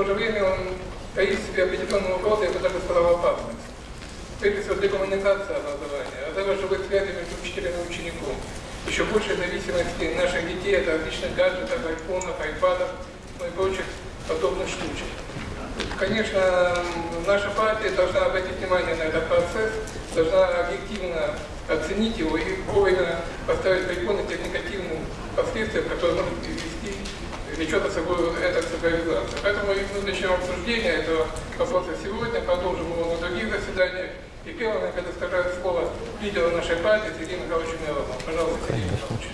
то же время он таит в себе определенного угрозы, я бы даже сказал, опасность. Прежде всего, декоммуникация образования, разрыва живых связей между учителем и учеником, еще большей зависимости наших детей от различных гаджетов, айфонов, айпадов ну и прочих подобных штучек. Конечно, наша партия должна обратить внимание на этот процесс, должна объективно оценить его и вовремя поставить препоны тех негативных последствий, которые могут влечет за собой эта цифровизация. Поэтому мы начнем обсуждение этого вопроса сегодня, продолжим его на других заседаниях. И первым я предоставляю слово лидеру нашей партии Сергею Михайловичу Миронову. Пожалуйста, Сергей Михайлович.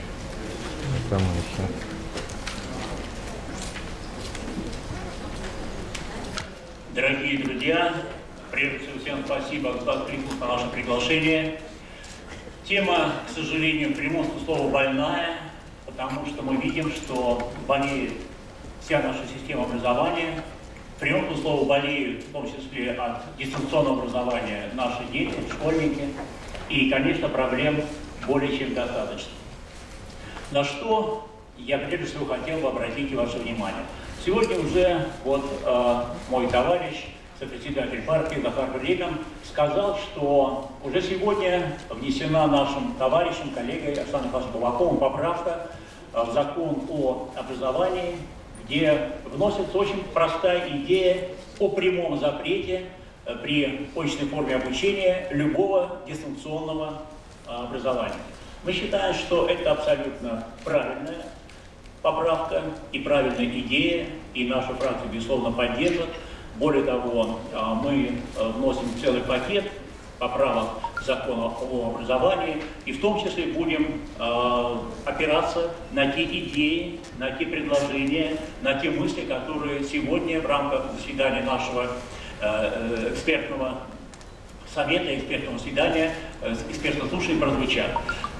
Дорогие друзья, прежде всего всем спасибо за откликнулся на наше приглашение. Тема, к сожалению, в прямом слова больная, потому что мы видим, что болеет вся наша система образования, прямом слова болеют, в том числе от дистанционного образования наши дети, школьники, и, конечно, проблем более чем достаточно. На что я прежде всего хотел бы обратить ваше внимание. Сегодня уже вот э, мой товарищ, сопредседатель партии Захар Реган, сказал, что уже сегодня внесена нашим товарищем, коллегой Александром Павловичем Балаковым поправка в закон о образовании, где вносится очень простая идея о прямом запрете э, при очной форме обучения любого дистанционного э, образования. Мы считаем, что это абсолютно правильная поправка и правильная идея, и наша фракция, безусловно, поддержит. Более того, э, мы вносим целый пакет поправок закона о образовании, и в том числе будем э, опираться на те идеи, на те предложения, на те мысли, которые сегодня в рамках заседания нашего э, экспертного совета, экспертного свидания, э, экспертного слушания прозвучат.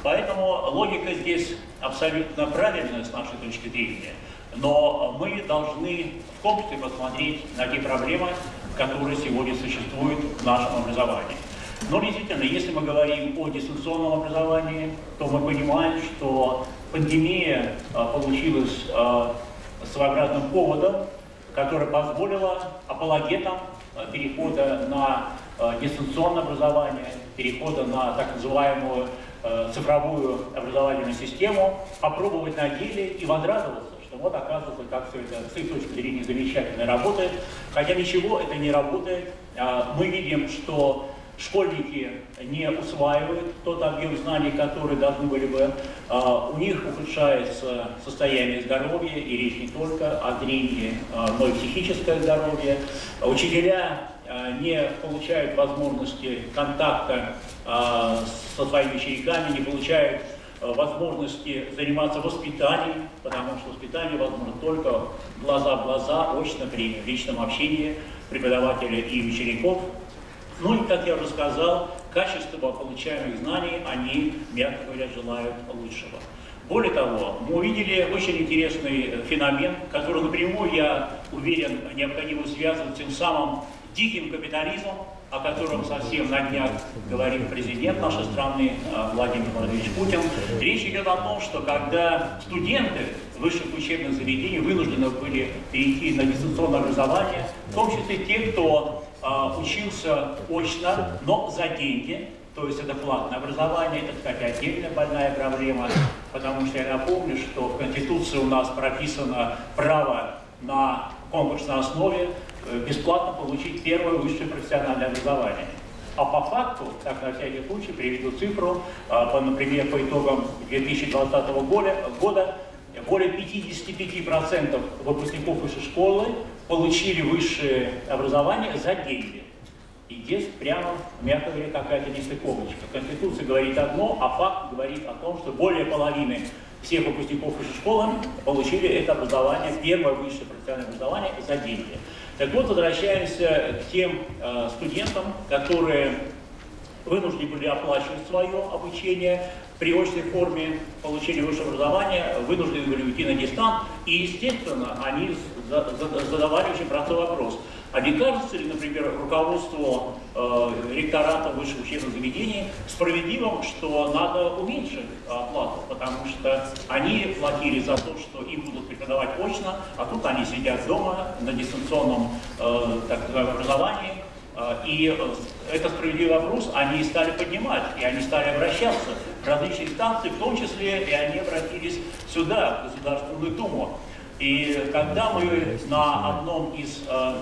Поэтому логика здесь абсолютно правильная с нашей точки зрения. Но мы должны в комплексе посмотреть на те проблемы, которые сегодня существуют в нашем образовании. Но действительно, если мы говорим о дистанционном образовании, то мы понимаем, что пандемия а, получилась а, своеобразным поводом, который позволило апологетам а, перехода на дистанционное образование, перехода на так называемую цифровую образовательную систему, попробовать на деле и возрадоваться, что вот оказывается, как все это с их точки зрения замечательно работает. Хотя ничего это не работает. Мы видим, что школьники не усваивают тот объем знаний, который должны были бы, а, у них ухудшается состояние здоровья, и речь не только о зрении, а, но и психическое здоровье. Учителя а, не получают возможности контакта со своими учениками, не получают возможности заниматься воспитанием, потому что воспитание возможно только глаза в глаза, очно при личном общении преподавателя и учеников. Ну и, как я уже сказал, качество получаемых знаний они, мягко говоря, желают лучшего. Более того, мы увидели очень интересный феномен, который напрямую, я уверен, необходимо связывать тем самым диким капитализмом, о котором совсем на днях говорил президент нашей страны э, Владимир Владимирович Путин. Речь идет о том, что когда студенты высших учебных заведений вынуждены были перейти на дистанционное образование, в том числе те, кто учился очно, но за деньги, то есть это платное образование, это, кстати, отдельная больная проблема, потому что я напомню, что в Конституции у нас прописано право на конкурсной основе э, бесплатно получить первое высшее профессиональное образование. А по факту, так на всякий случай, приведу цифру, а, по, например, по итогам 2020 года, года более 55% выпускников высшей школы получили высшее образование за деньги. И здесь прямо, мягко говоря, какая-то нестыковочка. Конституция говорит одно, а факт говорит о том, что более половины всех выпускников высшей школы получили это образование, первое высшее профессиональное образование за деньги. Так вот, возвращаемся к тем э, студентам, которые вынуждены были оплачивать свое обучение при очной форме получения высшего образования вынуждены были уйти на дистант, и, естественно, они задавали очень простой вопрос. А не кажется ли, например, руководству э, ректората высших учебных заведений справедливым, что надо уменьшить оплату, потому что они платили за то, что им будут преподавать очно, а тут они сидят дома на дистанционном э, так называемом образовании, э, и э, это справедливый вопрос они стали поднимать, и они стали обращаться различные инстанции, в том числе и они обратились сюда, в Государственную Думу. И когда мы на одном из э,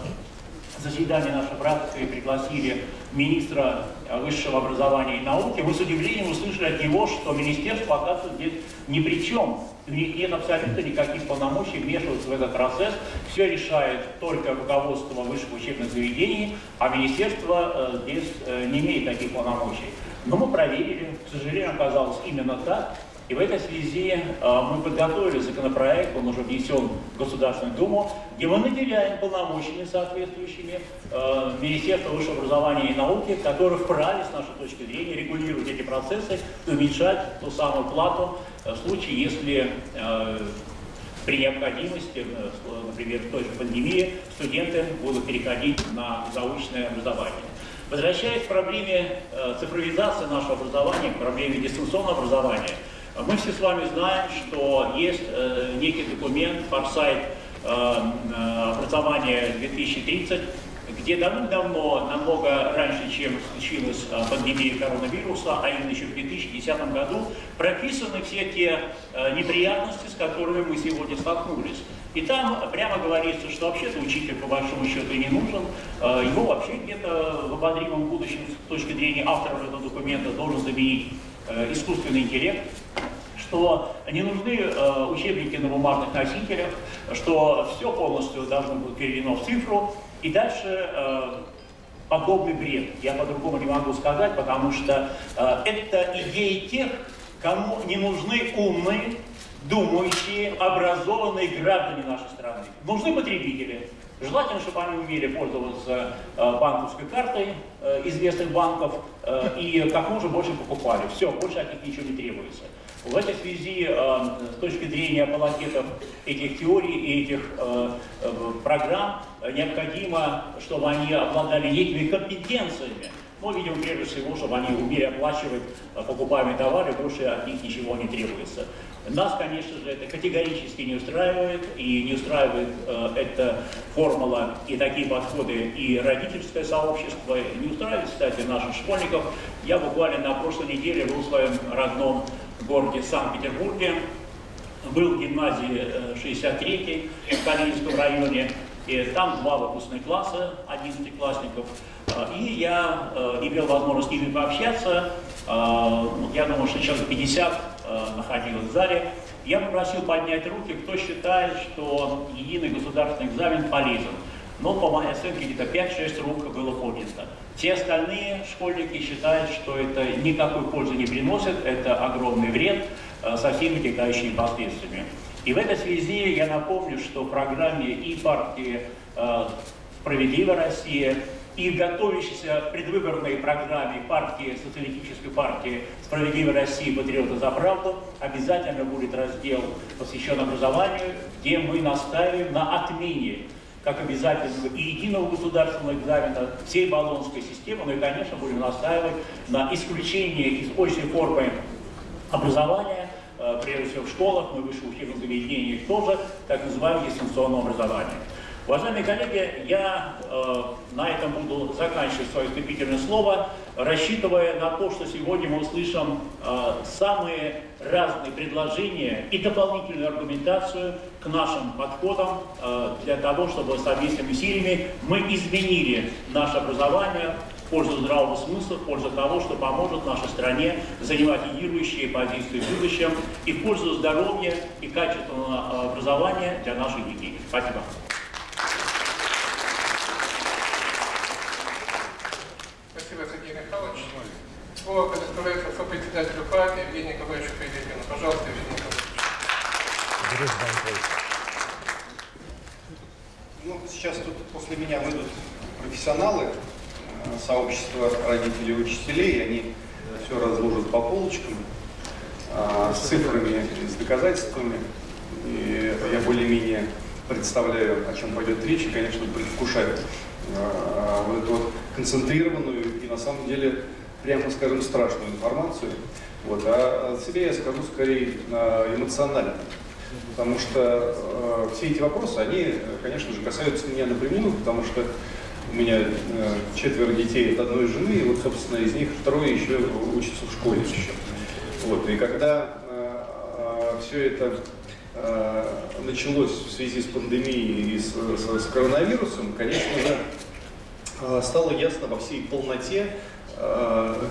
заседаний нашей практики пригласили министра высшего образования и науки, мы с удивлением услышали от него, что министерство, оказывается, здесь ни при чем. У них нет абсолютно никаких полномочий вмешиваться в этот процесс. Все решает только руководство высших учебных заведений, а министерство э, здесь э, не имеет таких полномочий. Но мы проверили, к сожалению, оказалось именно так. И в этой связи э, мы подготовили законопроект, он уже внесен в Государственную Думу, где мы наделяем полномочиями соответствующими э, Министерство высшего образования и науки, которое вправе, с нашей точки зрения, регулировать эти процессы и уменьшать ту самую плату э, в случае, если при необходимости, например, в той же пандемии, студенты будут переходить на заочное образование. Возвращаясь к проблеме э, цифровизации нашего образования, к проблеме дистанционного образования, мы все с вами знаем, что есть э, некий документ, форсайт э, образования 2030, где давным-давно, намного раньше, чем случилась пандемия коронавируса, а именно еще в 2010 году, прописаны все те неприятности, с которыми мы сегодня столкнулись. И там прямо говорится, что вообще-то учитель по большому счету и не нужен, э, его вообще где-то в обозримом будущем с точки зрения авторов этого документа должен заменить искусственный интеллект, что не нужны э, учебники на бумажных носителях, что все полностью должно быть переведено в цифру, и дальше э, подобный бред. Я по-другому не могу сказать, потому что э, это идеи тех, кому не нужны умные, думающие, образованные граждане нашей страны. Нужны потребители. Желательно, чтобы они умели пользоваться э, банковской картой э, известных банков э, и как можно больше покупали. Все, больше от них ничего не требуется. В этой связи, с точки зрения апологетов этих теорий и этих программ, необходимо, чтобы они обладали некими компетенциями. Мы видим прежде всего, чтобы они умели оплачивать покупаемые товары, больше от них ничего не требуется. Нас, конечно же, это категорически не устраивает, и не устраивает э, эта формула и такие подходы и родительское сообщество, не устраивает, кстати, наших школьников. Я буквально на прошлой неделе был в своем родном городе Санкт-Петербурге, был в гимназии 63 э, в Калининском районе, и там два выпускных класса, 11 классников, э, и я э, имел возможность с ними пообщаться, я думаю, что человек 50 находилось в зале, я попросил поднять руки, кто считает, что единый государственный экзамен полезен. Но по моей оценке где-то 5-6 рук было поднято. Те остальные школьники считают, что это никакой пользы не приносит, это огромный вред э, со всеми вытекающими последствиями. И в этой связи я напомню, что в программе и партии э, «Справедливая Россия», и в готовящейся предвыборной программе партии, социалистической партии «Справедливая Россия. Патриоты за правду» обязательно будет раздел, посвящен образованию, где мы настаиваем на отмене как обязательного и единого государственного экзамена всей баллонской системы, ну и, конечно, будем настаивать на исключении из очной формы образования, э, прежде всего в школах, мы высших учебных заведениях тоже, так называемого дистанционного образования. Уважаемые коллеги, я э, на этом буду заканчивать свое вступительное слово, рассчитывая на то, что сегодня мы услышим э, самые разные предложения и дополнительную аргументацию к нашим подходам э, для того, чтобы совместными усилиями мы изменили наше образование в пользу здравого смысла, в пользу того, что поможет нашей стране занимать лидирующие позиции в будущем и в пользу здоровья и качественного образования для наших детей. Спасибо. Слово предоставляется сопредседателю партии Евгению Николаевичу Пилипину. Пожалуйста, Евгений Николаевич. Ну, сейчас тут после меня выйдут профессионалы э, сообщества родителей и учителей, они все разложат по полочкам. а, с цифрами, с доказательствами. И я более-менее представляю, о чем пойдет речь, и, конечно, предвкушаю а, вот эту вот концентрированную и, на самом деле, прямо скажем, страшную информацию. Вот. А от себя я скажу скорее эмоционально. Потому что э, все эти вопросы, они, конечно же, касаются меня напрямую, потому что у меня э, четверо детей от одной жены, и вот, собственно, из них трое еще учатся в школе еще. Вот, и когда э, все это э, началось в связи с пандемией и с, с, с коронавирусом, конечно же, э, стало ясно во всей полноте,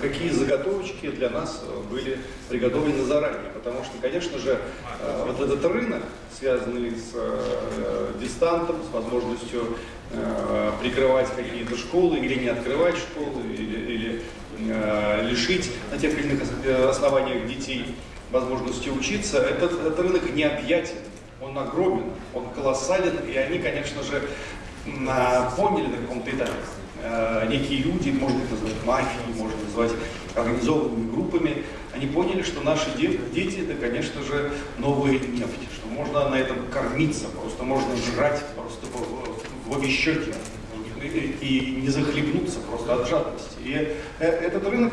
какие заготовочки для нас были приготовлены заранее. Потому что, конечно же, э, вот этот рынок, связанный с э, дистантом, с возможностью Э, прикрывать какие-то школы или не открывать школы, или, или э, лишить на тех или иных э, основаниях детей возможности учиться, этот, этот рынок необъятен, он огромен, он колоссален, и они, конечно же, поняли на каком-то этапе, э, некие люди, можно их назвать мафией, можно назвать организованными группами, они поняли, что наши дети, это, конечно же, новые нефть, что можно на этом кормиться, просто можно жрать просто в обе щеки и не захлебнуться просто от жадности. И э, этот рынок,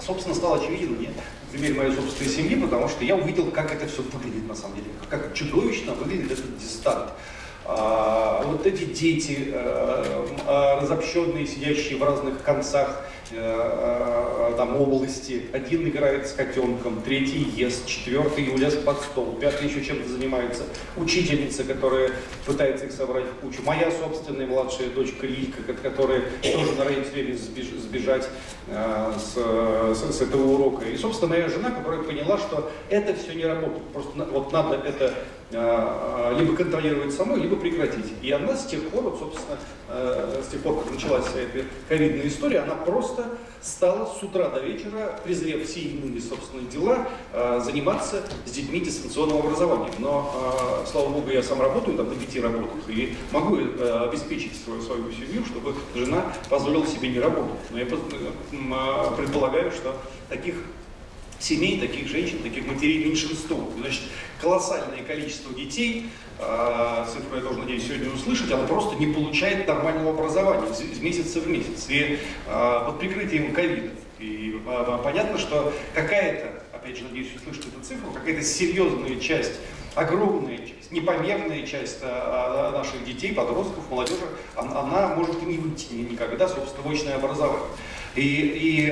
собственно, стал очевиден мне примере моей собственной семьи, потому что я увидел, как это все выглядит на самом деле, как чудовищно выглядит этот дистант. А, вот эти дети, а, а, разобщенные, сидящие в разных концах Э, э, там области. Один играет с котенком, третий ест, четвертый улез под стол, пятый еще чем-то занимается. Учительница, которая пытается их собрать в кучу. Моя собственная младшая дочка Лилька, которая тоже норовит все время сбежать э, с, с, с этого урока. И, собственно, моя жена, которая поняла, что это все не работает. Просто вот надо это либо контролировать самой, либо прекратить. И она с тех пор, вот, собственно, с тех пор, как началась вся эта ковидная история, она просто стала с утра до вечера, презрев все иные собственные дела, заниматься с детьми дистанционного образования. Но, слава богу, я сам работаю, там на пяти работах, и могу э, обеспечить свою, свою семью, чтобы жена позволила себе не работать. Но я предполагаю, что таких семей, таких женщин, таких матерей меньшинство. Значит, колоссальное количество детей, э, цифру я тоже надеюсь сегодня услышать, она просто не получает нормального образования из месяца в месяц. И э, под прикрытием ковида. И э, понятно, что какая-то, опять же, надеюсь услышать эту цифру, какая-то серьезная часть, огромная часть, непомерная часть наших детей, подростков, молодежи, она, она может и не выйти никогда, собственно, в очное образование. И, и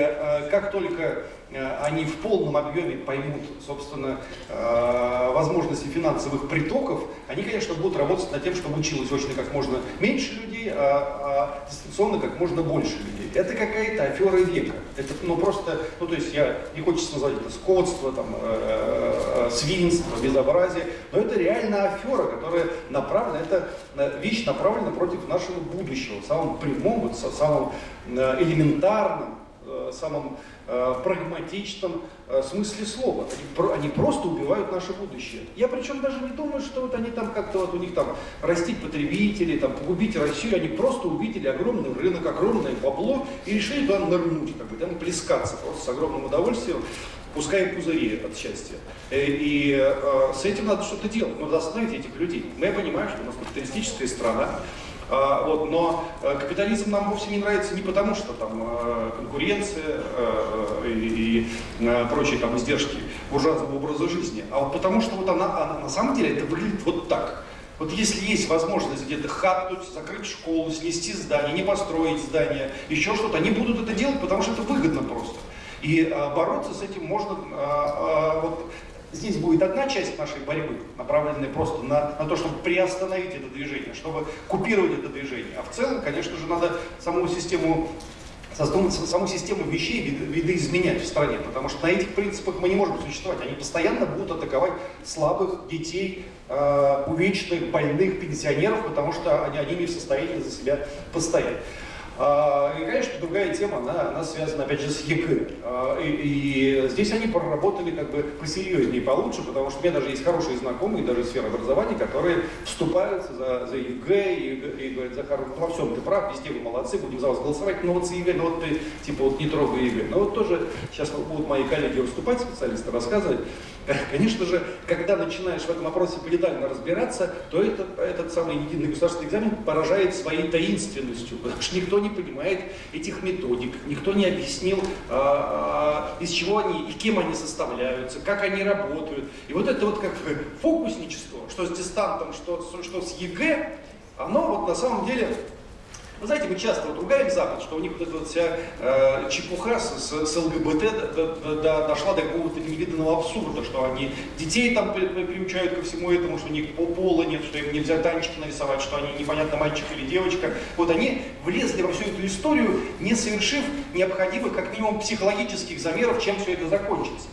как только они в полном объеме поймут, собственно, э, возможности финансовых притоков, они, конечно, будут работать над тем, чтобы училось очно как можно меньше людей, а, а дистанционно как можно больше людей. Это какая-то афера века. Это, ну, просто, ну, то есть я, не хочется назвать это скотство, там, э, свинство, безобразие, но это реально афера, которая направлена, это вещь направлена против нашего будущего, в самом вот, самом элементарном, э, самом э, прагматичном э, смысле слова. Они, они просто убивают наше будущее. Я причем даже не думаю, что вот они там как-то вот у них там растить потребителей, там погубить Россию. Они просто увидели огромный рынок, огромное бабло и решили туда нырнуть, как бы, там плескаться просто с огромным удовольствием пускай пузыри от счастья. И э, с этим надо что-то делать, надо остановить этих людей. Мы понимаем, что у нас капиталистическая страна, вот, но э, капитализм нам вовсе не нравится не потому, что там э, конкуренция э, и, прочие там издержки буржуазного образа жизни, а вот потому что вот она, она на самом деле это выглядит вот так. Вот если есть возможность где-то хатнуть, закрыть школу, снести здание, не построить здание, еще что-то, они будут это делать, потому что это выгодно просто. И а, бороться с этим можно а, а, вот, Здесь будет одна часть нашей борьбы, направленная просто на, на то, чтобы приостановить это движение, чтобы купировать это движение. А в целом, конечно же, надо саму систему саму систему вещей видоизменять в стране, потому что на этих принципах мы не можем существовать. Они постоянно будут атаковать слабых детей, э, увечных, больных, пенсионеров, потому что они, они не в состоянии за себя постоять. А, и, конечно, другая тема, она, она связана, опять же, с ЕГЭ. А, и, и здесь они проработали как бы посерьезнее и получше, потому что у меня даже есть хорошие знакомые, даже сферы образования, которые вступаются за, за ЕГЭ и, и говорят, Захар, ну, во всем ты прав, везде вы молодцы, будем за вас голосовать, но вот за ЕГЭ, ну вот ты, типа, вот не трогай ЕГЭ. Но вот тоже сейчас будут мои коллеги выступать, специалисты рассказывать. Конечно же, когда начинаешь в этом вопросе подетально разбираться, то этот, этот самый единый государственный экзамен поражает своей таинственностью, потому что никто не понимает этих методик, никто не объяснил, а, а, из чего они и кем они составляются, как они работают. И вот это вот как бы фокусничество, что с дистантом, что, что с ЕГЭ, оно вот на самом деле вы знаете, мы часто вот ругаем Запад, что у них вот эта вот вся э, чепуха с, с, с ЛГБТ до, до, до, дошла до какого-то невиданного абсурда, что они детей там приучают ко всему этому, что у них пола нет, что им нельзя танчики нарисовать, что они непонятно мальчик или девочка. Вот они влезли во всю эту историю, не совершив необходимых, как минимум, психологических замеров, чем все это закончится.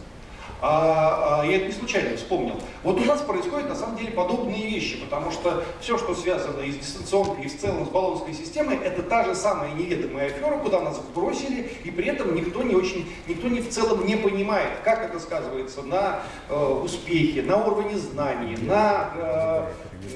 А, а, я это не случайно вспомнил. Вот у нас происходят на самом деле подобные вещи, потому что все, что связано и с дистанционкой, и в целом с баллонской системой, это та же самая неведомая афера, куда нас бросили, и при этом никто не очень, никто не в целом не понимает, как это сказывается на э, успехе, на уровне знаний, на э,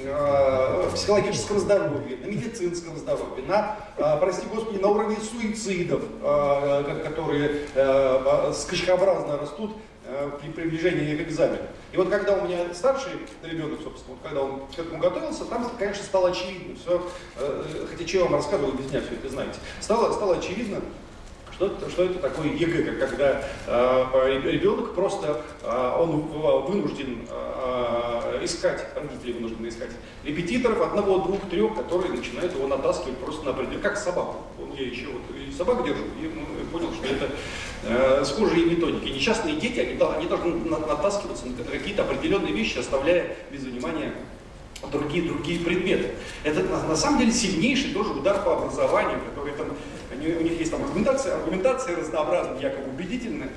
э, психологическом здоровье, на медицинском здоровье, на, э, прости господи, на уровне суицидов, э, которые э, скачкообразно растут Э, при приближении к экзамену. И вот когда у меня старший ребенок, собственно, вот когда он к этому готовился, там, конечно, стало очевидно все, э, хотя что я вам рассказываю, без меня все это знаете, стало, стало очевидно, что, что это такое ЕГЭ, когда э, ребенок просто, э, он вынужден э, искать, родители вынуждены искать репетиторов, одного, двух, трех, которые начинают его натаскивать просто на определенный, как собаку. Я еще вот и собак держу, и ну, понял, что это э, схожие методики. Несчастные дети, они, они должны натаскиваться на какие-то определенные вещи, оставляя без внимания другие, другие предметы. Это на, на самом деле сильнейший тоже удар по образованию, который там они, у них есть там аргументация, аргументация разнообразная, якобы убедительная.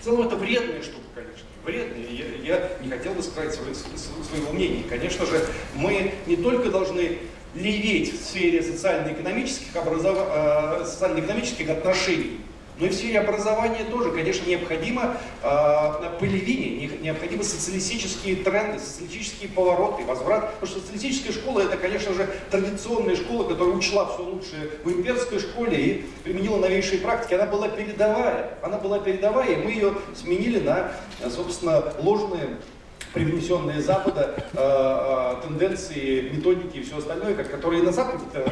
В целом это вредная штука, конечно, вредная. Я, я не хотел бы сказать свое, своего мнения. Конечно же, мы не только должны леветь в сфере социально-экономических, образов... Э, социально-экономических отношений, но и в сфере образования тоже, конечно, необходимо э, полевение, необходимы социалистические тренды, социалистические повороты, возврат. Потому что социалистическая школа это, конечно же, традиционная школа, которая учла все лучшее в имперской школе и применила новейшие практики. Она была передовая, она была передовая, и мы ее сменили на, собственно, ложные привнесенные Запада э, э, тенденции, методики и все остальное, которые на Западе э,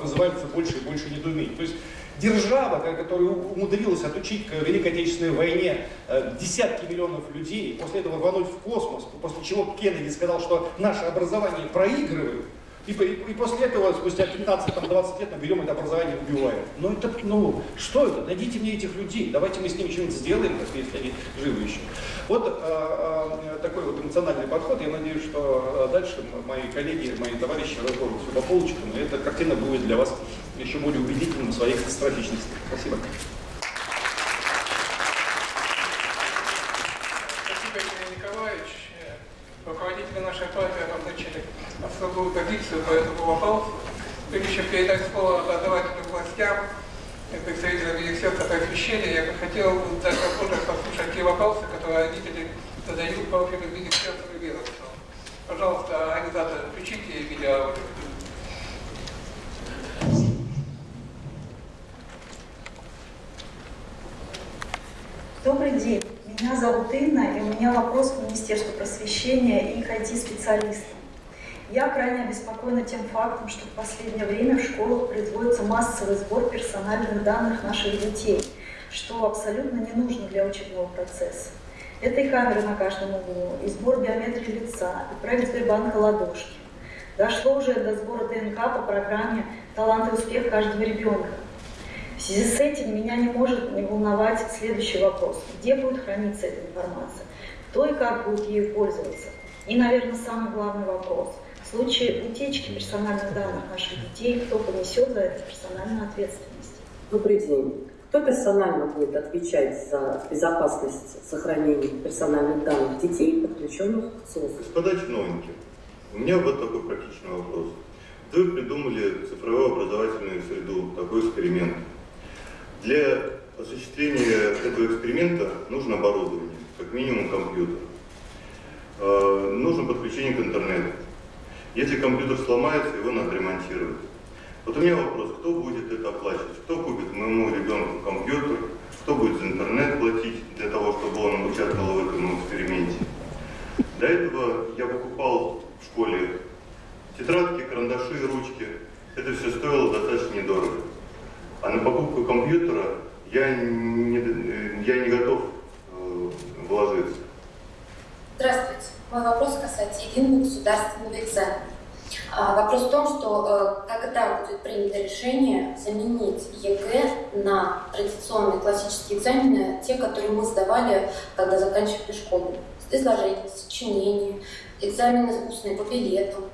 вызывают все больше и больше недоумений. То есть держава, которая умудрилась отучить к Великой Отечественной войне э, десятки миллионов людей, после этого рвануть в космос, после чего Кеннеди сказал, что наше образование проигрывает, и, и, и после этого, спустя 15-20 лет, мы берем это образование и убиваем. Ну, это, ну, что это? Найдите мне этих людей, давайте мы с ними что-нибудь сделаем, если они живы еще. Вот э, э, такой вот эмоциональный подход. Я надеюсь, что э, дальше мои коллеги, мои товарищи разложат все по полочкам, и эта картина будет для вас еще более убедительным в своей катастрофичности. Спасибо. Спасибо, Евгений Николаевич. Руководители нашей партии обозначили особую позицию по этому вопросу. Прежде чем передать слово образовательным властям, представителям Министерства просвещения, я бы хотел дать возможность послушать те вопросы, которые родители задают профилю Министерства ведомства. Пожалуйста, организатор, включите видео. Добрый день. Меня зовут Инна, и у меня вопрос к Министерству просвещения и к IT-специалистам. Я крайне обеспокоена тем фактом, что в последнее время в школах производится массовый сбор персональных данных наших детей, что абсолютно не нужно для учебного процесса. Это и камеры на каждом углу, и сбор биометрии лица, и проект Сбербанка «Ладошки». Дошло уже до сбора ДНК по программе «Талант и успех каждого ребенка». В связи с этим меня не может не волновать следующий вопрос. Где будет храниться эта информация? Кто и как будет ею пользоваться? И, наверное, самый главный вопрос. В случае утечки персональных данных наших детей, кто понесет за это персональную ответственность? Добрый день. Кто персонально будет отвечать за безопасность сохранения персональных данных детей, подключенных к СОСу? Господа чиновники, у меня вот такой практичный вопрос. Вы придумали цифровую образовательную среду, такой эксперимент. Для осуществления этого эксперимента нужно оборудование, как минимум компьютер. Э, нужно подключение к интернету. Если компьютер сломается, его надо ремонтировать. Вот у меня вопрос, кто будет это оплачивать? Кто купит моему ребенку компьютер? Кто будет за интернет платить для того, чтобы он участвовал в этом эксперименте? До этого я покупал в школе тетрадки, карандаши, ручки. Это все стоило достаточно недорого. А на покупку компьютера я не, я не готов э, вложиться. Здравствуйте. Мой вопрос касается единого государственного экзамена. А, вопрос в том, что э, когда будет принято решение заменить ЕГЭ на традиционные классические экзамены, те, которые мы сдавали, когда заканчивали школу. Изложение, сочинение, экзамены устные по билетам,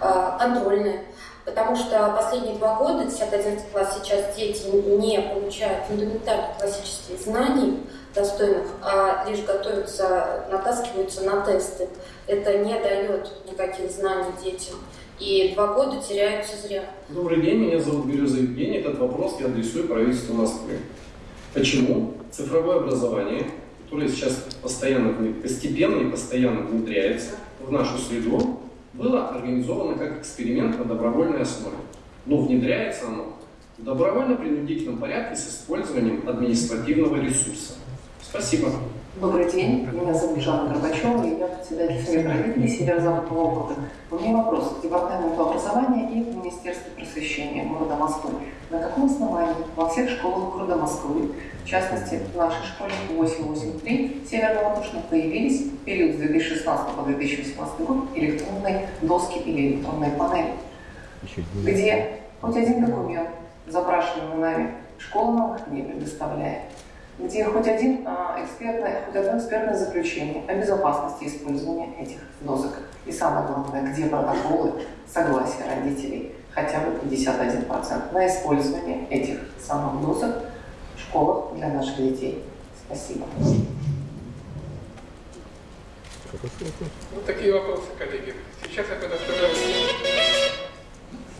э, контрольные. Потому что последние два года, 10-11 класс, сейчас дети не получают фундаментальных классических знаний достойных, а лишь готовятся, натаскиваются на тесты. Это не дает никаких знаний детям. И два года теряются зря. Добрый день, меня зовут Береза Евгений. Этот вопрос я адресую правительству Москвы. Почему цифровое образование, которое сейчас постоянно, постепенно и постоянно внедряется в нашу среду, было организовано как эксперимент на добровольной основе. Но внедряется оно в добровольно-принудительном порядке с использованием административного ресурса. Спасибо. Добрый день, меня зовут Жанна Горбачева, и я председатель Совета родителей Северо-Западного округа. У меня вопрос к Департаменту образования и Министерству просвещения города Москвы. На каком основании? Во всех школах города Москвы, в частности в нашей школе 883 Северо-Воздушной, появились в период с 2016 по 2018 год электронные доски или электронные панели, где хоть один документ, запрашиваемый нами, школа нам не предоставляет. Где хоть, один, а, экспертное, хоть одно экспертное заключение о безопасности использования этих досок. И самое главное, где протоколы согласия родителей хотя бы 51% на использование этих самых досок в школах для наших детей. Спасибо. Вот такие вопросы, коллеги. Сейчас я предоставляю,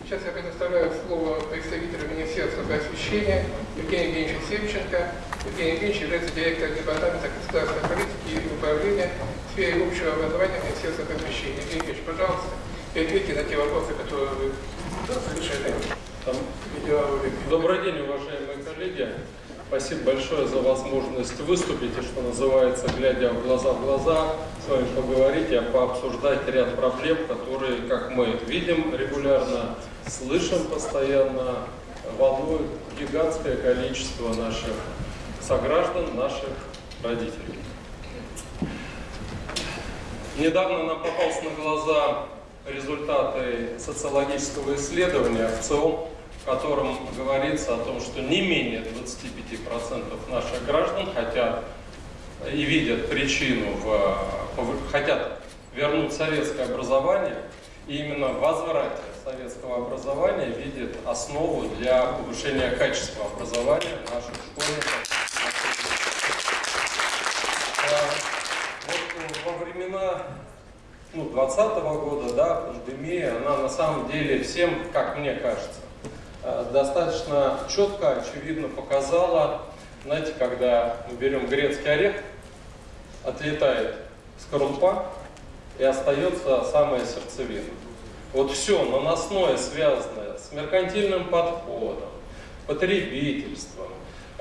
сейчас я предоставляю слово представителю Министерства просвещения Евгению Евгеньевичу Севченко. Евгений Евгеньевич является директором Департамента государственной политики и управления в сфере общего образования Министерства просвещения. Евгений Евгеньевич, пожалуйста, ответьте на те вопросы, которые вы Добрый день, уважаемые коллеги. Спасибо большое за возможность выступить и, что называется, глядя в глаза в глаза, с вами поговорить и пообсуждать ряд проблем, которые, как мы видим регулярно, слышим постоянно, волнуют гигантское количество наших сограждан, наших родителей. Недавно нам попался на глаза результаты социологического исследования в ЦИОМ, в котором говорится о том, что не менее 25% наших граждан хотят и видят причину, в, хотят вернуть советское образование, и именно в возврате советского образования видят основу для повышения качества образования наших школьников во времена ну, 20 -го года, да, пандемия, она на самом деле всем, как мне кажется, э, достаточно четко, очевидно показала, знаете, когда мы берем грецкий орех, отлетает скорлупа и остается самая сердцевина. Вот все наносное, связанное с меркантильным подходом, потребительством,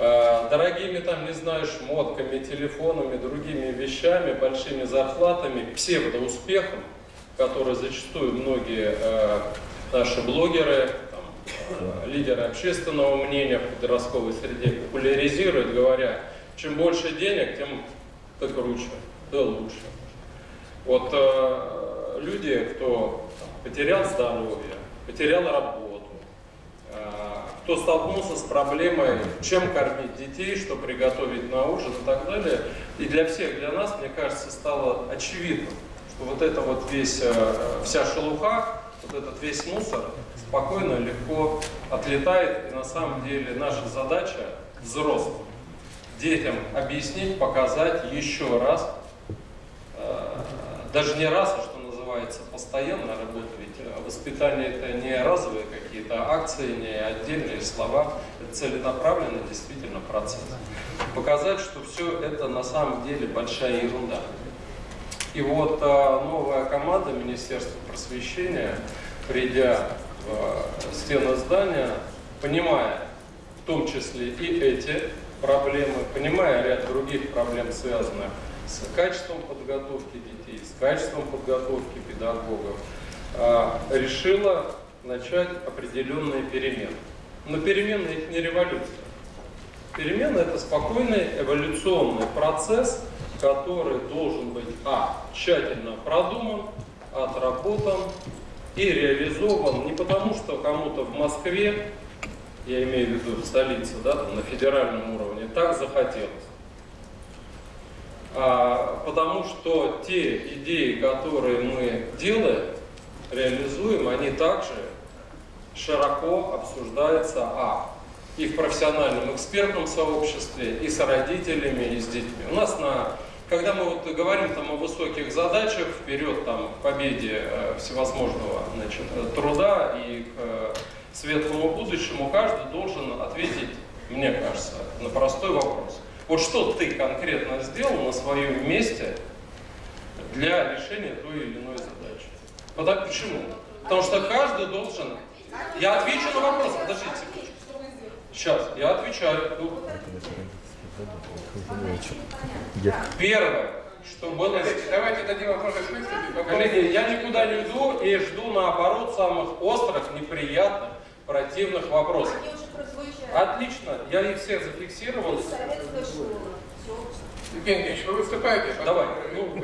дорогими там, не знаю, шмотками, телефонами, другими вещами, большими зарплатами, псевдоуспехом, который зачастую многие э, наши блогеры, там, э, лидеры общественного мнения в подростковой среде популяризируют, говоря, чем больше денег, тем то круче, то лучше. Вот э, люди, кто потерял здоровье, потерял работу, кто столкнулся с проблемой, чем кормить детей, что приготовить на ужин и так далее. И для всех, для нас, мне кажется, стало очевидным, что вот это вот весь, э, вся шелуха, вот этот весь мусор спокойно, легко отлетает. И на самом деле наша задача взрослым, детям объяснить, показать еще раз, э, даже не раз, а что называется постоянная работа, ведь э, воспитание это не разовые какие-то акции, не отдельные слова, это целенаправленный действительно процесс. Показать, что все это на самом деле большая ерунда. И вот а, новая команда Министерства просвещения, придя в а, стены здания, понимая в том числе и эти проблемы, понимая ряд других проблем, связанных с качеством подготовки детей, с качеством подготовки педагогов, решила начать определенные перемены. Но перемены их не революция. Перемены это спокойный эволюционный процесс, который должен быть а. тщательно продуман, отработан и реализован не потому, что кому-то в Москве, я имею в виду в столице, да, там, на федеральном уровне, так захотелось. А, потому что те идеи, которые мы делаем, реализуем, они также широко обсуждаются а и в профессиональном экспертном сообществе, и с родителями, и с детьми. У нас на когда мы вот говорим там о высоких задачах, вперед там, к победе э, всевозможного значит, труда и к э, светлому будущему, каждый должен ответить, мне кажется, на простой вопрос. Вот что ты конкретно сделал на своем месте для решения той или иной задачи? Потому, почему? Потому что каждый должен... Я отвечу на вопрос, подождите. Сейчас, я отвечаю. Первое, что было... Давайте дадим выступить. Коллеги, я никуда не иду и жду, наоборот, самых острых, неприятных, противных вопросов. Отлично, я их всех зафиксировал. Евгений Ильич, вы выступаете? Давай. Ну,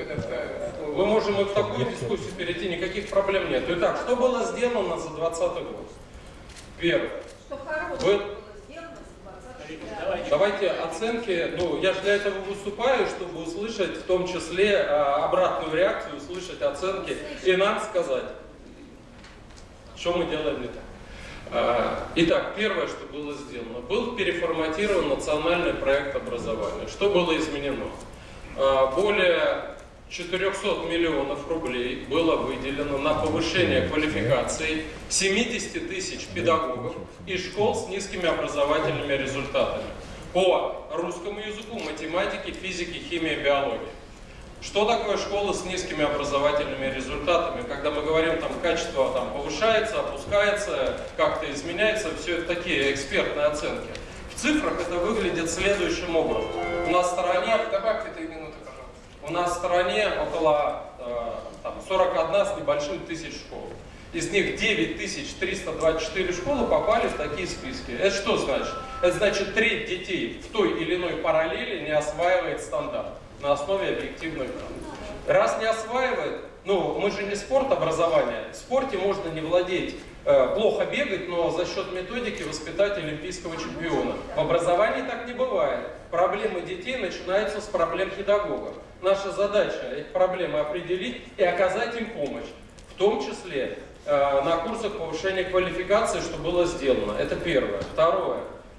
мы можем и в такую дискуссию перейти, никаких проблем нет. Итак, что было сделано за 2020 год? Первое. Вы... Давайте оценки, ну я же для этого выступаю, чтобы услышать в том числе а, обратную реакцию, услышать оценки и нам сказать, что мы делаем не так. А, итак, первое, что было сделано, был переформатирован национальный проект образования. Что было изменено? А, более 400 миллионов рублей было выделено на повышение квалификации 70 тысяч педагогов и школ с низкими образовательными результатами по русскому языку, математике, физике, химии, биологии. Что такое школа с низкими образовательными результатами? Когда мы говорим, там качество там, повышается, опускается, как-то изменяется, все это такие экспертные оценки. В цифрах это выглядит следующим образом. У нас в стороне... Добавьте три минуты, пожалуйста. У нас в стороне около э, там, 41 с небольшим тысяч школ. Из них 9324 школы попали в такие списки. Это что значит? Это значит, треть детей в той или иной параллели не осваивает стандарт на основе объективных данных. Раз не осваивает, ну, мы же не спорт образования. В спорте можно не владеть, э, плохо бегать, но за счет методики воспитать олимпийского чемпиона. В образовании так не бывает. Проблемы детей начинаются с проблем педагогов. Наша задача эти проблемы определить и оказать им помощь. В том числе Э, на курсах повышения квалификации, что было сделано. Это первое. Второе.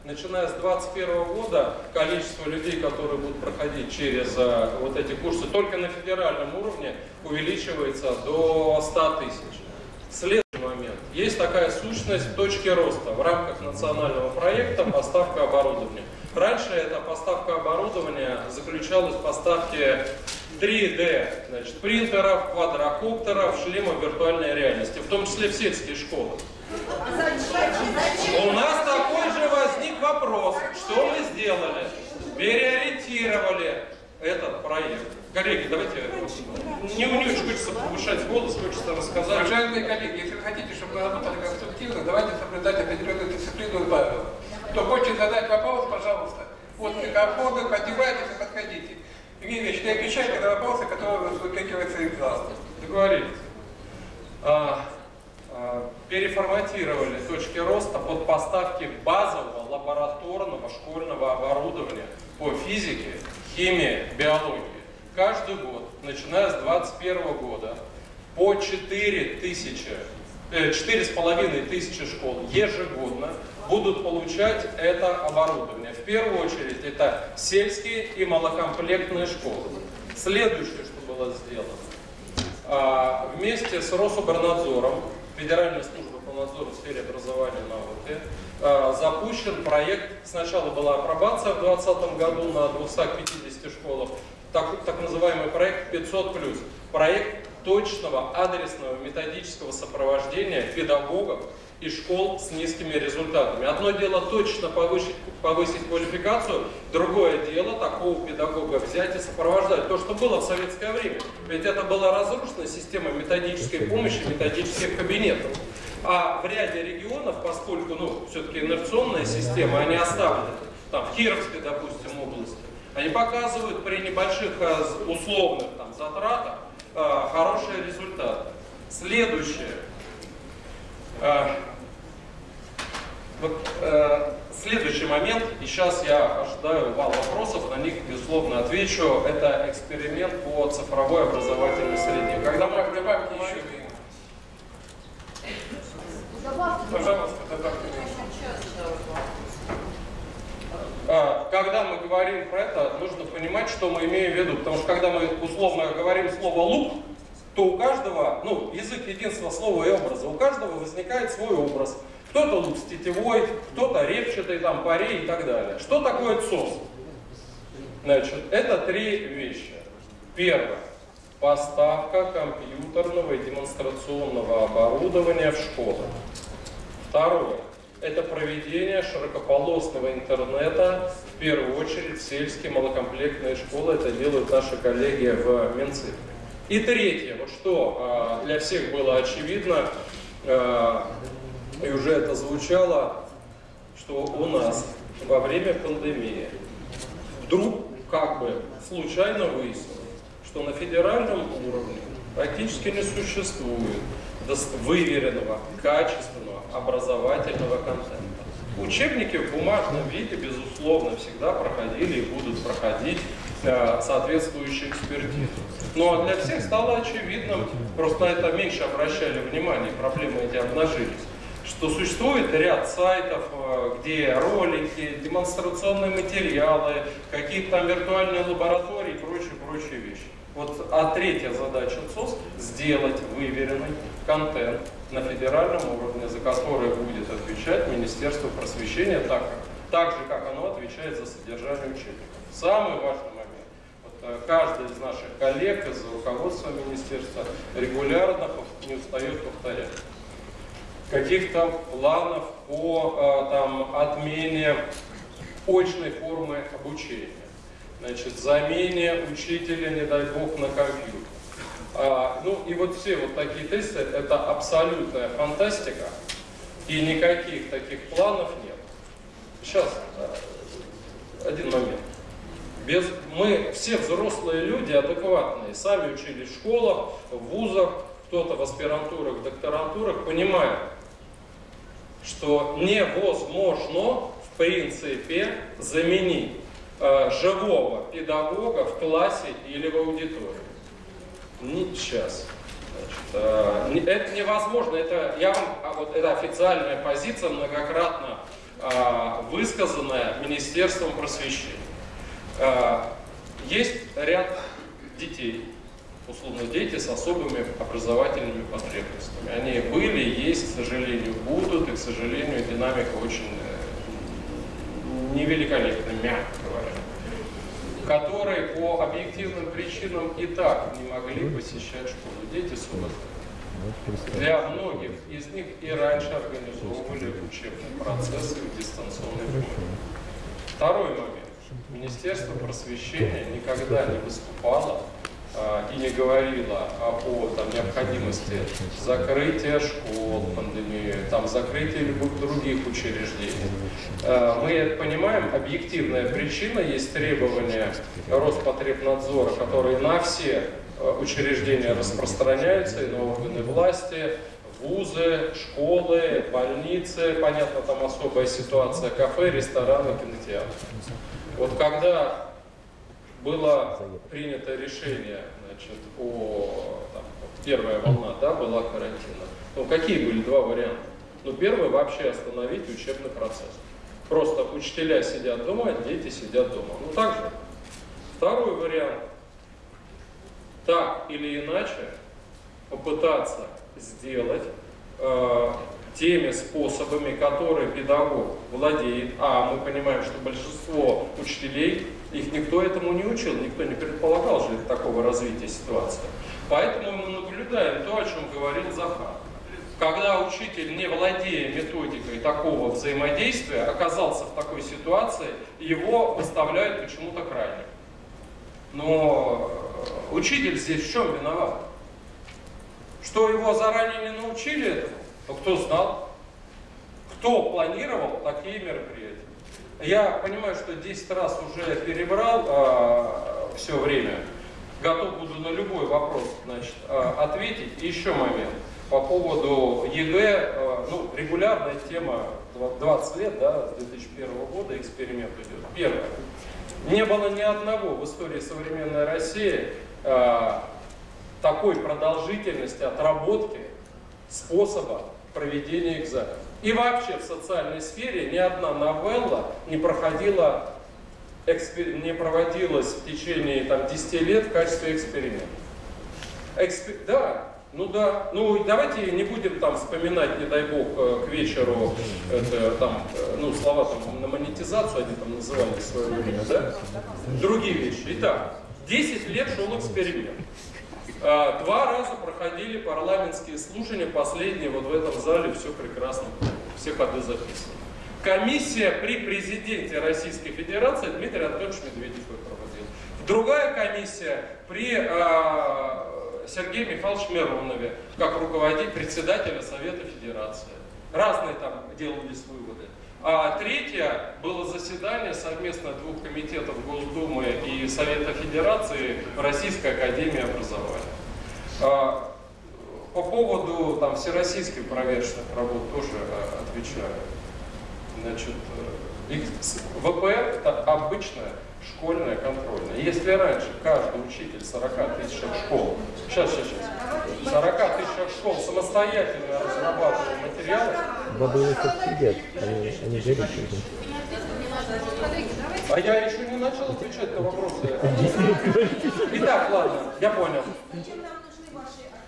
Начиная с 2021 года количество людей, которые будут проходить через э, вот эти курсы только на федеральном уровне увеличивается до 100 тысяч. Следующий момент. Есть такая сущность точки роста в рамках национального проекта поставка оборудования. Раньше эта поставка оборудования заключалась в поставке 3D, значит, принтеров, квадрокоптеров, шлемов виртуальной реальности, в том числе в сельские школы. У нас такой же возник вопрос, что мы сделали? Переориентировали этот проект. Коллеги, давайте, не, не очень хочется повышать голос, хочется рассказать. Уважаемые коллеги, если вы хотите, чтобы мы работали конструктивно, давайте соблюдать определенную дисциплину и правила. Кто хочет задать вопрос, пожалуйста, вот микрофоны, поднимайтесь и подходите. Евгений Ильич, ты отвечай на вопросы, которые выкрикиваются из зала. Договорились. А, переформатировали точки роста под поставки базового лабораторного школьного оборудования по физике, химии, биологии. Каждый год, начиная с 2021 года, по 4 тысячи, э, 4,5 тысячи школ ежегодно будут получать это оборудование. В первую очередь это сельские и малокомплектные школы. Следующее, что было сделано. А, вместе с Рособорнадзором, Федеральной службой по надзору в сфере образования и науки, а, запущен проект. Сначала была апробация в 2020 году на 250 школах, так, так называемый проект 500+. Проект точного адресного методического сопровождения педагогов и школ с низкими результатами. Одно дело точно повысить, повысить квалификацию, другое дело такого педагога взять и сопровождать. То, что было в советское время. Ведь это была разрушена система методической помощи, методических кабинетов. А в ряде регионов, поскольку ну, все-таки инерционная система, они оставлены, там, в Кировской, допустим, области, они показывают при небольших э, условных там, затратах э, хорошие результаты. Следующее. Э, вот, э, следующий момент, и сейчас я ожидаю вал вопросов, на них, безусловно, отвечу. Это эксперимент по цифровой образовательной среде. Когда мы Добавьте еще Пожалуйста, добавьте А, когда мы говорим про это, нужно понимать, что мы имеем в виду. Потому что когда мы условно говорим слово «лук», то у каждого, ну, язык единства слова и образа, у каждого возникает свой образ. Кто-то лук с тетевой, кто-то репчатый, там, парей и так далее. Что такое ЦОС? Значит, это три вещи. Первое. Поставка компьютерного и демонстрационного оборудования в школы. Второе. Это проведение широкополосного интернета, в первую очередь сельские малокомплектные школы. Это делают наши коллеги в Минцифре. И третье, вот что а, для всех было очевидно, а, и уже это звучало, что у нас во время пандемии вдруг как бы случайно выяснилось, что на федеральном уровне практически не существует выверенного, качественного образовательного контента. Учебники в бумажном виде, безусловно, всегда проходили и будут проходить э, соответствующие экспертизы. Ну а для всех стало очевидным, просто на это меньше обращали внимание, проблемы эти обнажились, что существует ряд сайтов, э, где ролики, демонстрационные материалы, какие-то там виртуальные лаборатории и прочие-прочие вещи. Вот, а третья задача ЦОС – сделать выверенный контент на федеральном уровне, за который будет отвечать Министерство просвещения так, так же, как оно отвечает за содержание учебников. Самый важный момент. Э, каждый из наших коллег из руководства министерства регулярно не устает повторять каких-то планов по э, там, отмене очной формы обучения значит, замене учителя, не дай бог, на компьютер. А, ну и вот все вот такие тесты, это абсолютная фантастика, и никаких таких планов нет. Сейчас, один момент. Без, мы все взрослые люди, адекватные, сами учились в школах, в вузах, кто-то в аспирантурах, в докторантурах, понимают, что невозможно, в принципе, заменить э, живого педагога в классе или в аудитории. Не сейчас. Значит, э, это невозможно. Это, я вам, а вот это официальная позиция, многократно э, высказанная Министерством просвещения. Э, есть ряд детей, условно дети с особыми образовательными потребностями. Они были, есть, к сожалению, будут, и, к сожалению, динамика очень э, невеликолепная, мягко говоря, которые по объективным причинам и так не могли посещать школу. Дети с ОСД. Для многих из них и раньше организовывали учебные процессы в дистанционной форме. Второй момент. Министерство просвещения никогда не выступало и не говорила о там, необходимости закрытия школ, пандемии, там, закрытия любых других учреждений. А, мы понимаем, объективная причина есть требования Роспотребнадзора, которые на все а, учреждения распространяются, и на органы власти, вузы, школы, больницы, понятно, там особая ситуация, кафе, рестораны, кинотеатры. Вот когда было принято решение, значит, о там, первая волна, да, была карантина. Ну, какие были два варианта? Ну, первый вообще остановить учебный процесс. Просто учителя сидят дома, дети сидят дома. Ну, так же. Второй вариант. Так или иначе, попытаться сделать э, теми способами, которые педагог владеет, а мы понимаем, что большинство учителей, их никто этому не учил, никто не предполагал же такого развития ситуации. Поэтому мы наблюдаем то, о чем говорил Захар. Когда учитель, не владея методикой такого взаимодействия, оказался в такой ситуации, его выставляют почему-то крайне. Но учитель здесь в чем виноват? Что его заранее не научили этому? Но кто знал? Кто планировал такие мероприятия? Я понимаю, что 10 раз уже перебрал а, все время. Готов буду на любой вопрос значит, а, ответить. И еще момент. По поводу ЕГЭ, а, ну, регулярная тема 20 лет, да, с 2001 года эксперимент идет. Первое. Не было ни одного в истории современной России а, такой продолжительности отработки способа проведения экзаменов. И вообще в социальной сфере ни одна новелла не проходила, не проводилась в течение там, 10 лет в качестве эксперимента. Экспер... Да, ну да, ну давайте не будем там вспоминать, не дай бог, э, к вечеру это, там, э, ну, слова там на монетизацию они там называли в свое время, да? Другие вещи. Итак, 10 лет шел эксперимент. А, два раза проходили парламентские слушания, последние вот в этом зале, все прекрасно, все ходы записаны. Комиссия при президенте Российской Федерации Дмитрий Анатольевич Медведев ее проводил. Другая комиссия при э, Сергее Михайловиче Миронове, как руководитель председателя Совета Федерации. Разные там делались выводы. А третье было заседание совместно двух комитетов Госдумы и Совета Федерации Российской Академии Образования. А, по поводу там, всероссийских проверочных работ тоже а, отвечаю. Значит, э, ВПР это обычная школьная контрольная. Если раньше каждый учитель 40 тысячах школ, сейчас, сейчас, сейчас, 40 тысячах школ самостоятельно разрабатывал материалы. Бабы сидят, они, они жарят. А я еще не начал отвечать на вопросы. Итак, ладно, я понял.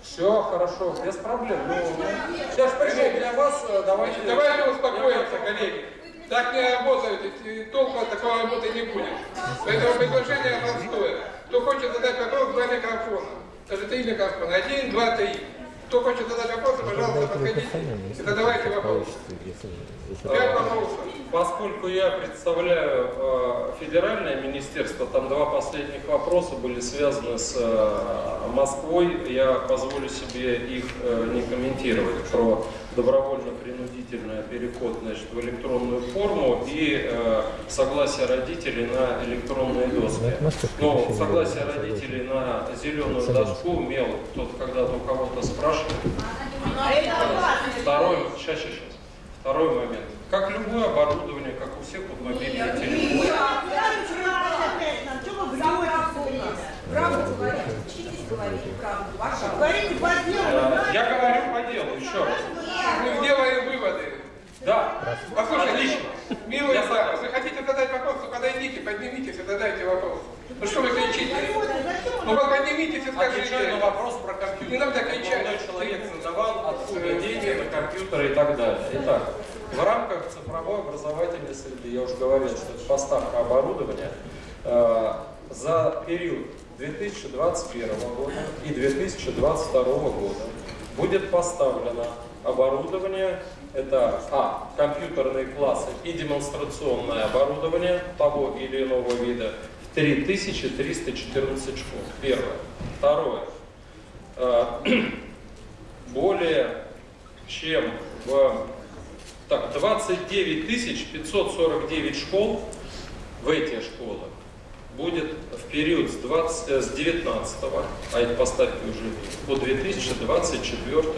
Все хорошо, без проблем. Ну, сейчас пришел для вас, э, давайте... Давайте успокоимся, коллеги. Так не работает, и толку от такой работы не будет. Поэтому предложение простое. Кто хочет задать вопрос, два микрофона. Даже три микрофона. Один, два, три. Кто хочет задать вопросы, пожалуйста, подходите и задавайте вопросы. Поскольку я представляю э, федеральное министерство, там два последних вопроса были связаны с э, Москвой, я позволю себе их э, не комментировать про добровольно-принудительный переход значит, в электронную форму и э, согласие родителей на электронные доски. Но согласие родителей на зеленую доску мел кто-то когда-то у кого-то спрашивает. Второй, сейчас, сейчас, сейчас. Второй момент. Как любое оборудование, как у всех вот мобильные телефоны. Я говорю по делу, еще раз. Мы делаем выводы. Да. Послушайте, Отлично. Милый Исаак, вы хотите задать вопрос, то подойдите, поднимитесь и задайте вопрос. Ну что вы кричите? Ну вы поднимитесь и скажите. Отвечаю на вопрос про компьютер. Не надо кричать. Молодой человек задавал, откуда деньги на компьютеры и так далее. Итак, в рамках цифровой образовательной среды, я уже говорил, что это поставка оборудования, э, за период 2021 года и 2022 года будет поставлено оборудование, это а, компьютерные классы и демонстрационное оборудование того или иного вида 3314 школ. Первое. Второе. Э, более чем в так, 29 549 школ в эти школы будет в период с, 20, э, с 19 а эти поставки уже по 2024 год.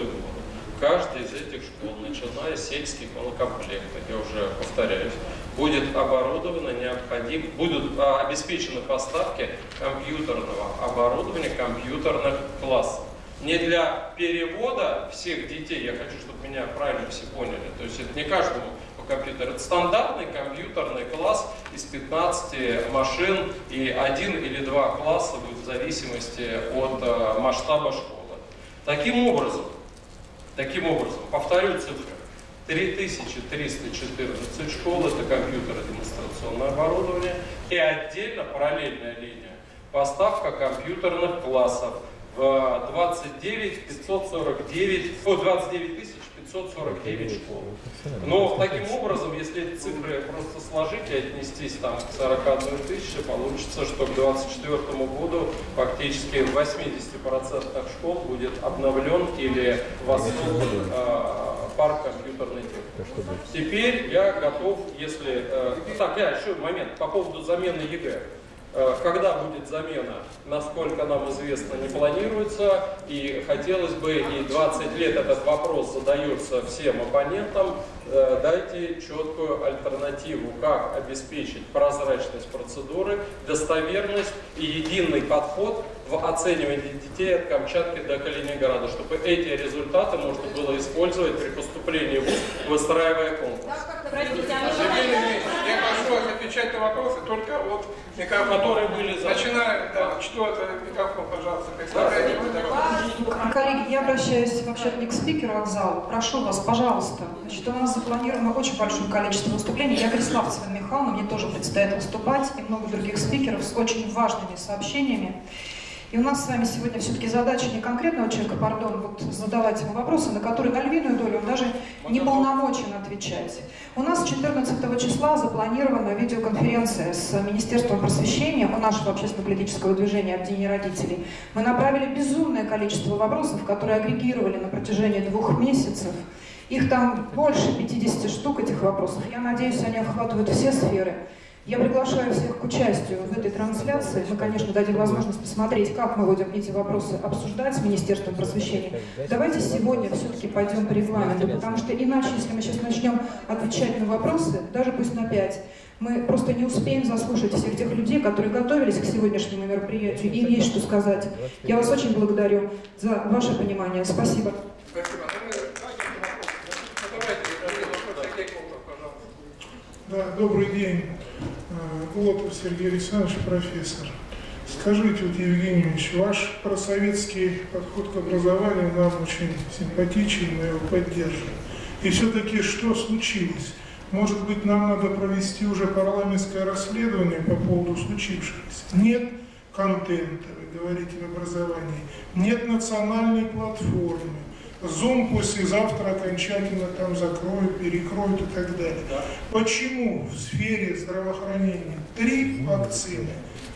Каждая из этих школ, начиная с сельских монокомплектов, я уже повторяюсь, будет оборудовано необходим, будут а, обеспечены поставки компьютерного оборудования компьютерных классов. Не для перевода всех детей, я хочу, чтобы меня правильно все поняли, то есть это не каждому по компьютеру, это стандартный компьютерный класс из 15 машин и один или два класса будет в зависимости от э, масштаба школы. Таким образом, таким образом, повторю цифры, 3314 школ, это компьютеры, демонстрационное оборудование, и отдельно параллельная линия, поставка компьютерных классов в 29 549, о, 29 тысяч 549 школ. Но таким образом, если эти цифры просто сложить и отнестись там, к 41 тысяче, получится, что к 2024 году фактически в 80% школ будет обновлен или воссоздан э, парк компьютерной техники. Теперь я готов, если... Э, так, я еще момент по поводу замены ЕГЭ. Э, когда будет замена, насколько нам известно, не планируется. И хотелось бы, и 20 лет этот вопрос задается всем оппонентам, э, дайте четкую альтернативу, как обеспечить прозрачность процедуры, достоверность и единый подход в оценивании детей от Камчатки до Калининграда, чтобы эти результаты можно было использовать при поступлении в ВУЗ, выстраивая конкурс. Прошу вас отвечать на вопросы только от микрофона. Которые были заданы. Начинаем, да, это микрофон, пожалуйста, представляете вы дорогу. Коллеги, я обращаюсь вообще не к спикеру, а к залу. Прошу вас, пожалуйста. Значит, у нас запланировано очень большое количество выступлений. Я Криславцева Михайловна, мне тоже предстоит выступать, и много других спикеров с очень важными сообщениями. И у нас с вами сегодня все-таки задача не конкретного человека, пардон, вот задавать ему вопросы, на которые на львиную долю он даже не полномочен отвечать. У нас 14 числа запланирована видеоконференция с Министерством просвещения у нашего общественно-политического движения «Объединение родителей». Мы направили безумное количество вопросов, которые агрегировали на протяжении двух месяцев. Их там больше 50 штук, этих вопросов. Я надеюсь, они охватывают все сферы. Я приглашаю всех к участию в этой трансляции. Мы, конечно, дадим возможность посмотреть, как мы будем эти вопросы обсуждать с Министерством просвещения. Давайте сегодня все-таки пойдем по регламенту, потому что иначе, если мы сейчас начнем отвечать на вопросы, даже пусть на пять, мы просто не успеем заслушать всех тех людей, которые готовились к сегодняшнему мероприятию, и им есть что сказать. Я вас очень благодарю за ваше понимание. Спасибо. Спасибо. Да, добрый день. Глотов Сергей Александрович, профессор. Скажите, вот, Евгений Ильич, ваш просоветский подход к образованию нам очень симпатичен, мы его поддерживаем. И все-таки что случилось? Может быть, нам надо провести уже парламентское расследование по поводу случившегося? Нет контента, вы говорите, в образовании. Нет национальной платформы. Zoom послезавтра окончательно там закроют, перекроют и так далее. Почему в сфере здравоохранения три вакцины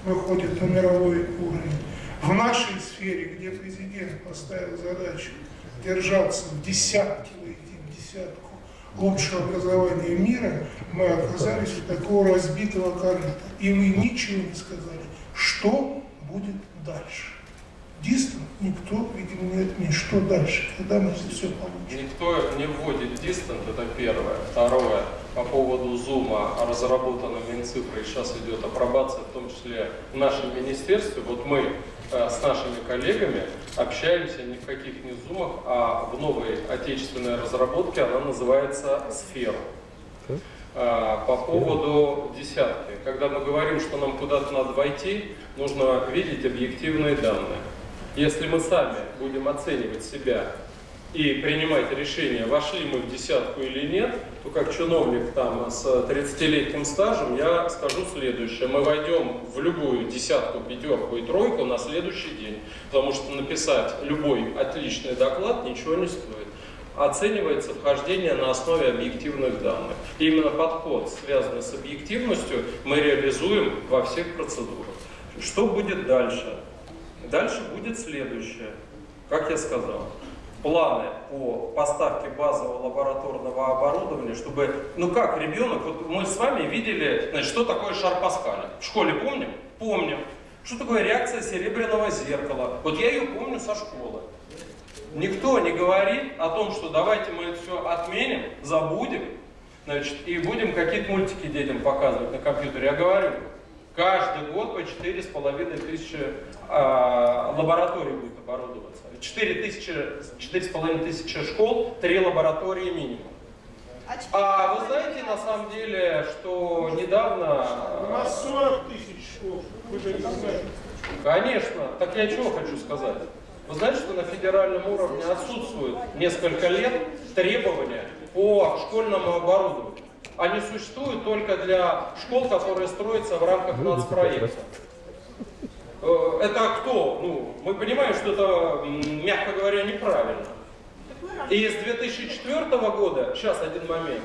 выходят на мировой уровень? В нашей сфере, где президент поставил задачу держаться в десятке, выйти в десятку лучшего образования мира, мы оказались у такого разбитого корыта. И вы ничего не сказали, что будет дальше. Дистон никто, видимо, не отменит. Что дальше? Когда мы это все получим? Никто не вводит дистант, это первое. Второе, по поводу зума разработана Минцифрой, сейчас идет апробация, в том числе в нашем министерстве. Вот мы э, с нашими коллегами общаемся не в каких не зумах, а в новой отечественной разработке, она называется «Сфера». Э, по поводу десятки. Когда мы говорим, что нам куда-то надо войти, нужно видеть объективные данные. Если мы сами будем оценивать себя и принимать решение, вошли мы в десятку или нет, то как чиновник там с 30-летним стажем я скажу следующее. Мы войдем в любую десятку, пятерку и тройку на следующий день, потому что написать любой отличный доклад ничего не стоит. Оценивается вхождение на основе объективных данных. И именно подход, связанный с объективностью, мы реализуем во всех процедурах. Что будет дальше? Дальше будет следующее. Как я сказал, планы по поставке базового лабораторного оборудования, чтобы, ну как, ребенок, вот мы с вами видели, значит, что такое шар Паскаля. В школе помним? Помним. Что такое реакция серебряного зеркала? Вот я ее помню со школы. Никто не говорит о том, что давайте мы это все отменим, забудем, значит, и будем какие-то мультики детям показывать на компьютере. Я говорю, Каждый год по 4,5 тысячи а, лабораторий будет оборудоваться. 4 тысячи, 4,5 тысячи школ, 3 лаборатории минимум. А вы знаете, на самом деле, что недавно... У нас 40 тысяч школ, вы же не знаете. Конечно. Так я чего хочу сказать? Вы знаете, что на федеральном уровне отсутствуют несколько лет требования по школьному оборудованию? Они существуют только для школ, которые строятся в рамках нацпроекта. Э, это кто? Ну, мы понимаем, что это, мягко говоря, неправильно. И с 2004 года, сейчас один момент,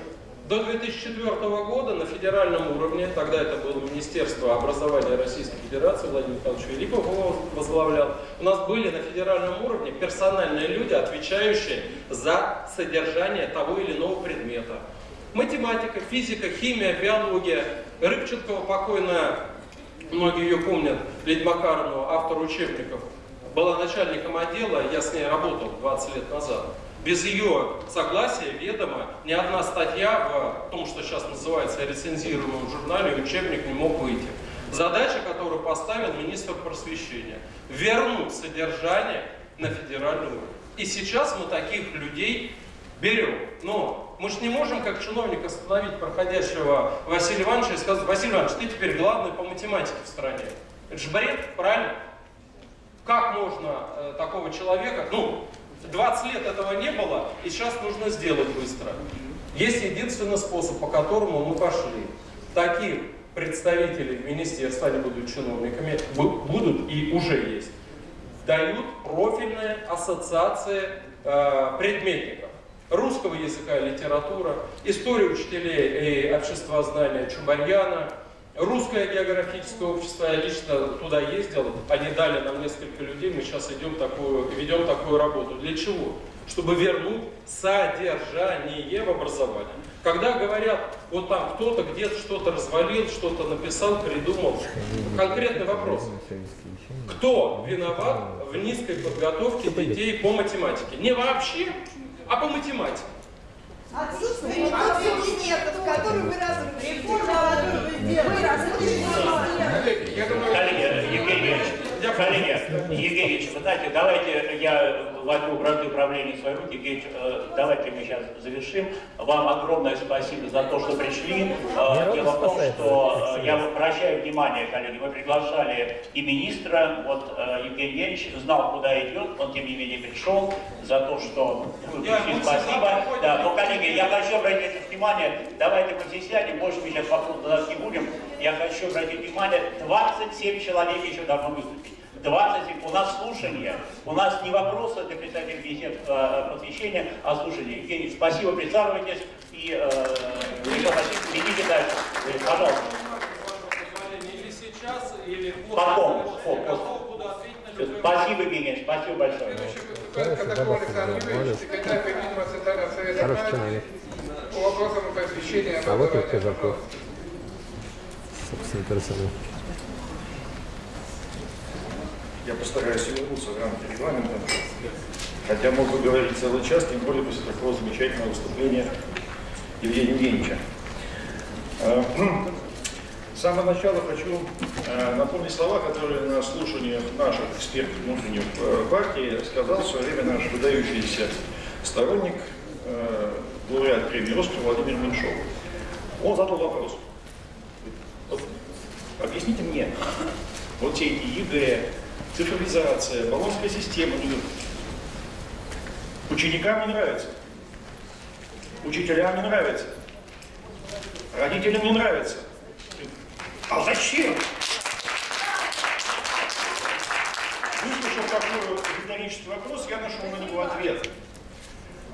до 2004 года на федеральном уровне, тогда это было Министерство образования Российской Федерации, Владимир Михайлович Великов его возглавлял, у нас были на федеральном уровне персональные люди, отвечающие за содержание того или иного предмета. Математика, физика, химия, биология. Рыбченкова покойная, многие ее помнят, Лидия Макаровна, автор учебников, была начальником отдела, я с ней работал 20 лет назад. Без ее согласия, ведома, ни одна статья в том, что сейчас называется рецензируемом журнале, учебник не мог выйти. Задача, которую поставил министр просвещения – вернуть содержание на федеральный уровень. И сейчас мы таких людей берем. Но мы же не можем, как чиновник, остановить проходящего Василия Ивановича и сказать, Василий Иванович, ты теперь главный по математике в стране. Это же бред, правильно? Как можно э, такого человека, ну, 20 лет этого не было, и сейчас нужно сделать быстро. Есть единственный способ, по которому мы пошли. Таких представителей в министерстве, они будут чиновниками, будут и уже есть, дают профильные ассоциации э, предметников. Русского языка и литература, история учителей и обществознания Чубарьяна, Русское географическое общество, я лично туда ездил, они дали нам несколько людей, мы сейчас идем такую, ведем такую работу. Для чего? Чтобы вернуть содержание в образование. Когда говорят, вот там кто-то где-то что-то развалил, что-то написал, придумал, конкретный вопрос. Кто виноват в низкой подготовке детей по математике? Не вообще, а по математике. Отсутствие метод кабинетов, которые вы разрушили. Реформа, которую вы сделали. Коллеги, Евгений коллеги, Евгений вы знаете, давайте я возьму бразды управления в свои руки. Евгений э, давайте мы сейчас завершим. Вам огромное спасибо за то, что пришли. Э, дело в том, что э, я обращаю внимание, коллеги, мы приглашали и министра, вот Евгений Евгеньевич знал, куда идет, он тем не менее пришел за то, что вы пришли, спасибо. Да, но, коллеги, я хочу обратить внимание, давайте мы здесь сядем, больше мы сейчас вопрос задать не будем. Я хочу обратить внимание, 27 человек еще должно выступить. 20, у нас слушание, у нас не вопросы для представителей Министерства э, просвещения, а слушание. Евгений, спасибо, присаживайтесь и э, ведите дальше. Пожалуйста. Или сейчас, или Потом. Спасибо, Евгений, спасибо большое. Хороший человек. По вопросам просвещения. А вот и Казаков. Собственно, персонаж. Я постараюсь вернуться в рамки регламента, хотя мог бы говорить целый час, тем более после такого замечательного выступления Евгения Евгеньевича. А, с самого начала хочу а, напомнить слова, которые на слушаниях наших экспертов внутренних э, партии сказал в свое время наш выдающийся сторонник, э, лауреат премии Оскар Владимир Меньшов. Он задал вопрос. Вот, объясните мне, вот все эти ЕГЭ, цифровизация, Болонская система. Ученикам не нравится. Учителям не нравится. Родителям не нравится. А зачем? Выслушав такой риторический вопрос, я нашел на него ответ.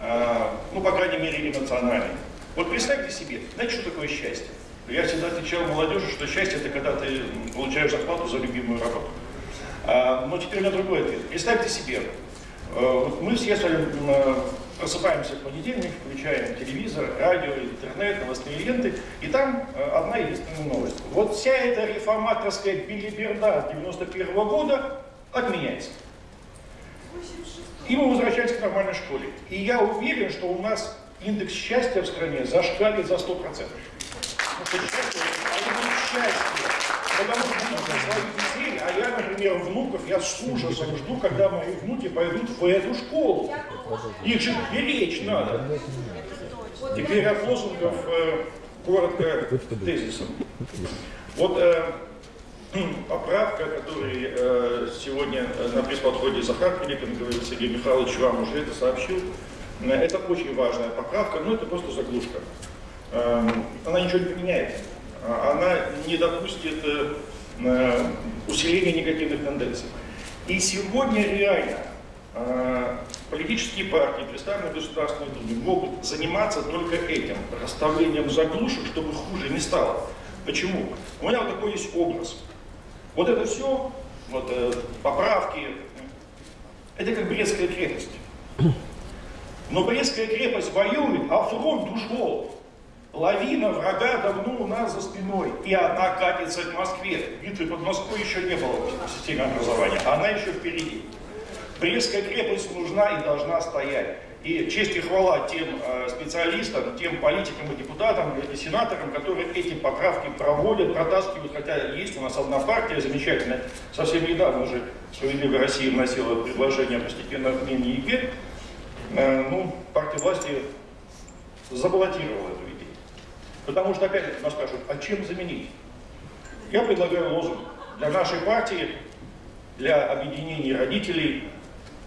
А, ну, по крайней мере, эмоциональный. Вот представьте себе, знаете, что такое счастье? Я всегда отвечал молодежи, что счастье это когда ты получаешь зарплату за любимую работу. А, но теперь на другой ответ. Представьте себе, э, мы все с вами просыпаемся в понедельник, включаем телевизор, радио, интернет, новостные ленты, и там э, одна единственная новость. Вот вся эта реформаторская билиберда 91 -го года отменяется. И мы возвращаемся к нормальной школе. И я уверен, что у нас индекс счастья в стране зашкалит за 100%. Потому что счастье, будет счастье потому что я, например, внуков, я с ужасом жду, когда мои внуки пойдут в эту школу. Их же беречь надо. Теперь от лозунгов э, коротко тезисом. Вот э, поправка, которую э, сегодня э, на пресс-подходе Захар Филиппин говорил, Сергей Михайлович вам уже это сообщил. Э, Это очень важная поправка, но это просто заглушка. Э, Она ничего не поменяет. А- Она не допустит э, э, усиления негативных тенденций. И сегодня реально э, политические партии, представленные в Государственной Думе, могут заниматься только этим, расставлением заглушек, чтобы хуже не стало. Почему? У меня вот такой есть образ. Вот это все, вот э, поправки, это как Брестская крепость. Но Брестская крепость воюет, а фронт ушел. Лавина врага давно у нас за спиной, и она катится к Москве. Битвы под Москвой еще не было в системе образования, она еще впереди. Брестская крепость нужна и должна стоять. И честь и хвала тем э, специалистам, тем политикам и депутатам, и сенаторам, которые эти поправки проводят, протаскивают, хотя есть у нас одна партия замечательная, совсем недавно уже «Справедливая Россия» вносила предложение о постепенном отмене ЕГЭ, Э, ну, партия власти забаллотировала эту. Потому что опять нас спрашивают, а чем заменить? Я предлагаю лозунг для нашей партии, для объединения родителей,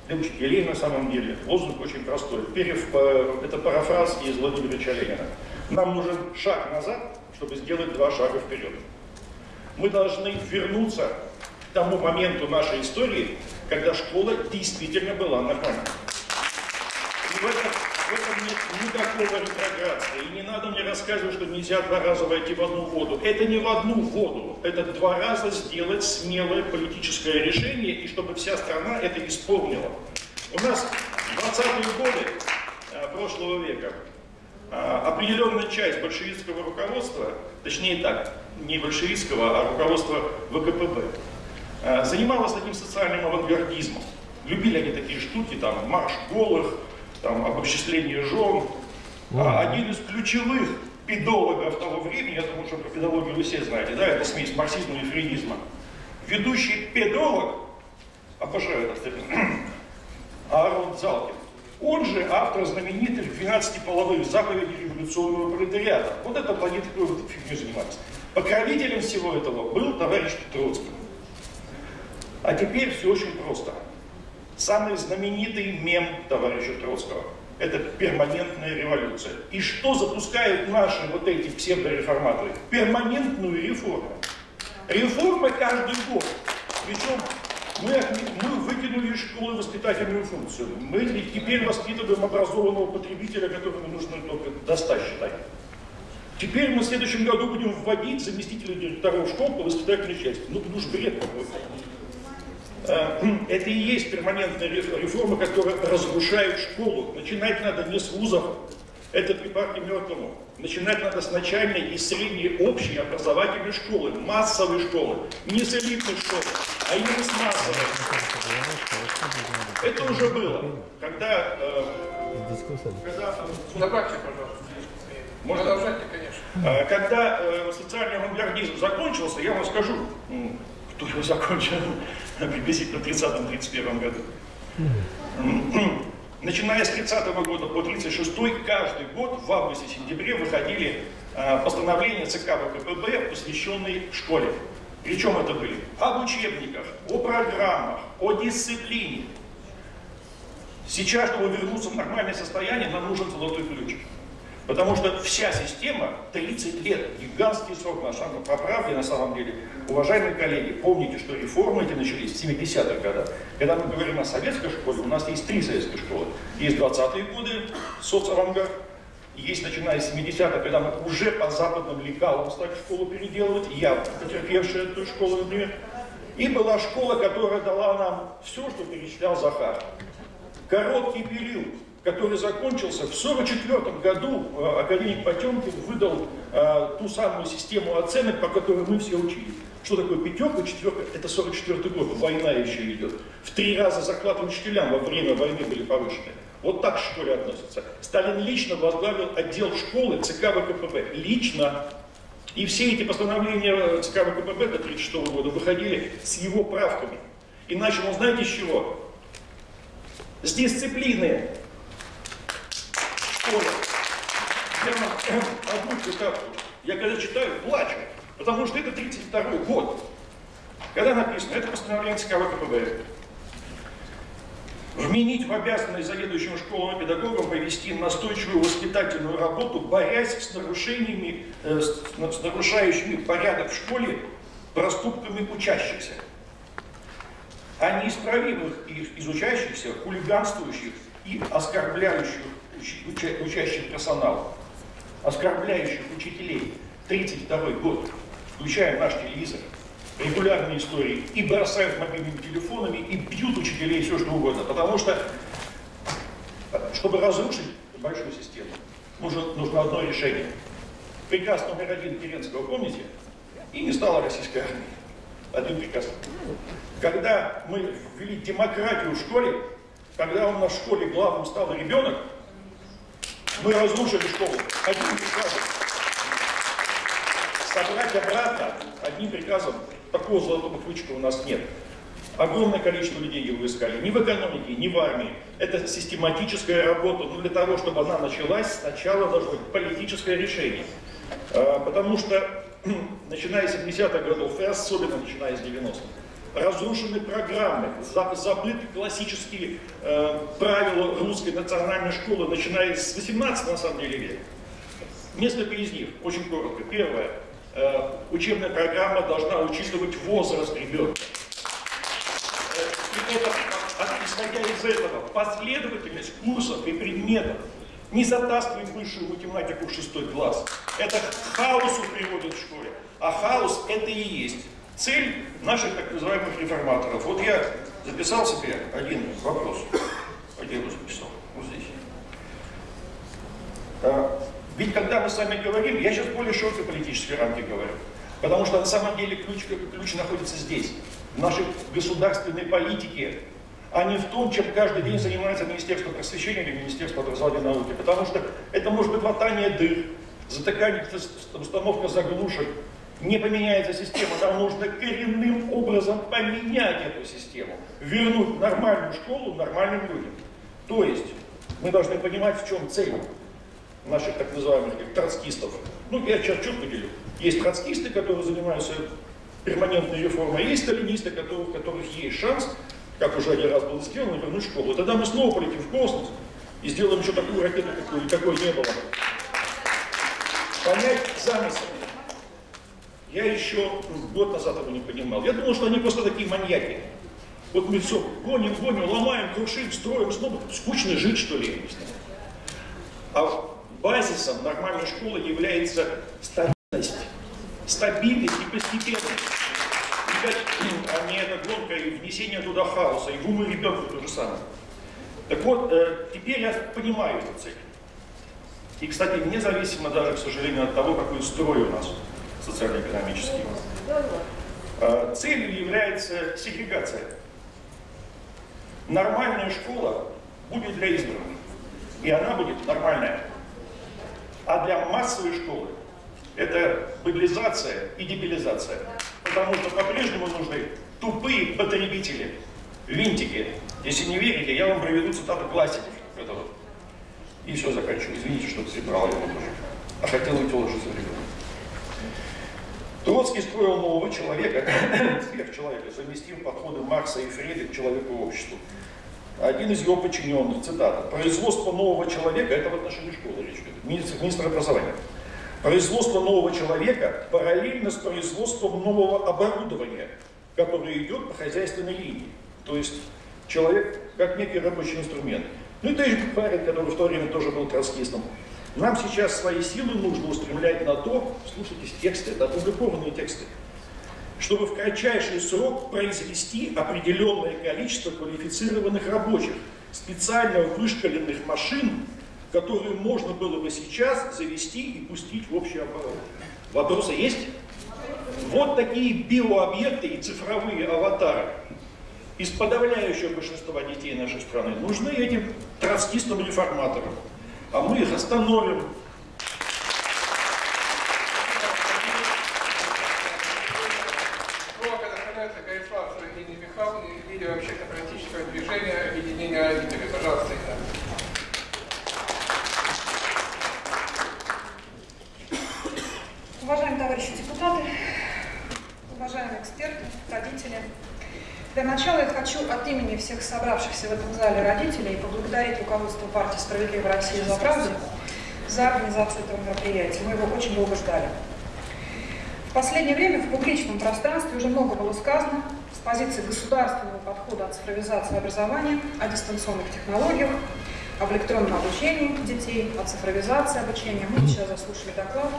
для учителей на самом деле. Лозунг очень простой. Перев, э, это парафраз из Владимира Ленина. Нам нужен шаг назад, чтобы сделать два шага вперед. Мы должны вернуться к тому моменту нашей истории, когда школа действительно была нормальной. И в этом, этом нет никакого ретроградства. И не надо мне рассказывать, что нельзя два раза войти в одну воду. Это не в одну воду. Это два раза сделать смелое политическое решение, и чтобы вся страна это исполнила. У нас в 20-е годы э, прошлого века э, определенная часть большевистского руководства, точнее так, не большевистского, а руководства ВКПБ, э, занималась таким социальным авангардизмом. Любили они такие штуки, там, марш голых, там, об обобществление жен. А один из ключевых педологов того времени, я думаю, что про педологию вы все знаете, да, это смесь марксизма и фрейдизма. Ведущий педолог, обожаю этот термин, Аарон Залкин, он же автор знаменитых 12 половых заповедей революционного пролетариата. Вот это планета, которой вы фигней занимались. Покровителем всего этого был товарищ Троцкий. А теперь все очень просто. Самый знаменитый мем товарища Троцкого – это перманентная революция. И что запускают наши вот эти псевдореформаторы? Перманентную реформу. Реформы каждый год. Причем мы, мы выкинули школы воспитательную функцию. Мы теперь воспитываем образованного потребителя, которому нужно только достать считать. Теперь мы в следующем году будем вводить заместителя директоров школ по воспитательной части. Ну, это уж бред какой-то. Это и есть перманентная реформа, которая разрушает школу. Начинать надо не с вузов, это при партии мертвому. Начинать надо с начальной и средней общей образовательной школы, массовой школы. Не с элитной школы, а именно с массовой. Это уже было. Когда... Э, когда Добавьте, пожалуйста. Можно? Продолжайте, конечно. Э, Когда э, социальный авангардизм закончился, я вам скажу, кто его закончил приблизительно в 30-31 году. Начиная с 30 года по 36 каждый год в августе-сентябре выходили э, постановления ЦК ВКПБ, посвященные школе. Причем это были об учебниках, о программах, о дисциплине. Сейчас, чтобы вернуться в нормальное состояние, нам нужен золотой ключ. Потому что вся система 30 лет, гигантский срок, на самом по правде, на самом деле. Уважаемые коллеги, помните, что реформы эти начались в 70-х годах. Когда мы говорим о советской школе, у нас есть три советские школы. Есть 20-е годы, соцавангард, есть начиная с 70-х, когда мы уже по западным лекалам стали школу переделывать, я потерпевшая эту школу, например. И была школа, которая дала нам все, что перечислял Захар. Короткий период, который закончился в 1944 году, э, академик Потемкин выдал э, ту самую систему оценок, по которой мы все учились. Что такое пятерка, четверка? Это 44 год, война еще идет. В три раза зарплаты учителям во время войны были повышены. Вот так к школе относятся. Сталин лично возглавил отдел школы ЦК ВКПБ. Лично. И все эти постановления ЦК ВКПБ до 1936 года выходили с его правками. И начал он, знаете, с чего? С дисциплины школе. Вам одну. Я когда читаю, плачу. Потому что это 32 год. Когда написано, это постановление ЦК ВКПБ, вменить в обязанность заведующим школам и педагогам повести настойчивую воспитательную работу, борясь с нарушениями, э, с, нарушающими порядок в школе проступками учащихся, а неисправимых из учащихся, хулиганствующих и оскорбляющих уча, учащих персонал, оскорбляющих учителей. 32 год, включая наш телевизор, регулярные истории, и бросают мобильными телефонами, и бьют учителей, все что угодно. Потому что, чтобы разрушить большую систему, нужно, нужно одно решение. Приказ номер один Керенского, помните? И не стало российской армии. Один приказ. Когда мы ввели демократию в школе, когда у нас в школе главным стал ребенок, мы разрушили школу. Одним приказом. Собрать обратно одним приказом такого золотого ключика у нас нет. Огромное количество людей его искали. Ни в экономике, ни в армии. Это систематическая работа. Но для того, чтобы она началась, сначала должно быть политическое решение. А, потому что, начиная с 70-х годов, и особенно начиная с 90-х, разрушены программы, забыты классические э, правила русской национальной школы, начиная с 18 на самом деле века. Несколько из них, очень коротко. Первое. Э, учебная программа должна учитывать возраст ребенка. Э, и это, исходя из этого, последовательность курсов и предметов не затаскивает высшую математику в шестой класс. Это к хаосу приводит в школе. А хаос это и есть цель наших так называемых реформаторов. Вот я записал себе один вопрос. Я его записал? Вот здесь. А, ведь когда мы с вами говорим, я сейчас более широкой политической рамки говорю, потому что на самом деле ключ, ключ находится здесь, в нашей государственной политике, а не в том, чем каждый день занимается Министерство просвещения или Министерство образования и науки. Потому что это может быть латание дыр, затыкание установка заглушек, не поменяется система, нам нужно коренным образом поменять эту систему, вернуть нормальную школу нормальным людям. То есть мы должны понимать, в чем цель наших так называемых троцкистов. Ну, я сейчас четко делю. Есть троцкисты, которые занимаются перманентной реформой, есть сталинисты, у которых есть шанс, как уже один раз было сделано, вернуть школу. Тогда мы снова полетим в космос и сделаем еще такую ракету, какой, какой не было. Понять замысел. Я еще год назад его не понимал. Я думал, что они просто такие маньяки. Вот мы все гоним, гоним, ломаем, крушим, строим, снова скучно жить, что ли, я не знаю. А базисом нормальной школы является стабильность. Стабильность и постепенность. а не эта гонка и внесение туда хаоса, и в умы ребенка то же самое. Так вот, э, теперь я понимаю эту цель. И, кстати, независимо даже, к сожалению, от того, какой строй у нас социально-экономический. А, целью является сегрегация. Нормальная школа будет для избранных, и она будет нормальная. А для массовой школы это быдлизация и дебилизация. Потому что по-прежнему нужны тупые потребители, винтики. Если не верите, я вам приведу цитату классиков. Это вот. И все, заканчиваю. Извините, что прибрал его тоже. А хотел уйти лучше ребенка. Троцкий строил нового человека, сверхчеловека, совместим подходы Маркса и Фреда к человеку и обществу. Один из его подчиненных, цитата, «Производство нового человека» — это в отношении школы речь идет, министр, министр образования. «Производство нового человека параллельно с производством нового оборудования, которое идет по хозяйственной линии». То есть человек как некий рабочий инструмент. Ну и товарищ парень, который в то время тоже был троцкистом, нам сейчас свои силы нужно устремлять на то, слушайте тексты, это опубликованные тексты, чтобы в кратчайший срок произвести определенное количество квалифицированных рабочих, специально вышкаленных машин, которые можно было бы сейчас завести и пустить в общий оборот. Вопросы есть? Вот такие биообъекты и цифровые аватары из подавляющего большинства детей нашей страны нужны этим троцкистам-реформаторам а мы их остановим. Слово предоставляется Гориславцевой Елене Михайловне, лидеру общественно-политического движения объединения родителей. Пожалуйста, Елена. Уважаемые товарищи депутаты, уважаемые эксперты, родители. Для начала я хочу от имени всех собравшихся в этом зале родителей поблагодарить руководство партии «Справедливая Россия за правду» за организацию этого мероприятия. Мы его очень долго ждали. В последнее время в публичном пространстве уже много было сказано с позиции государственного подхода от цифровизации образования, о дистанционных технологиях, об электронном обучении детей, о цифровизации обучения. Мы сейчас заслушали доклад.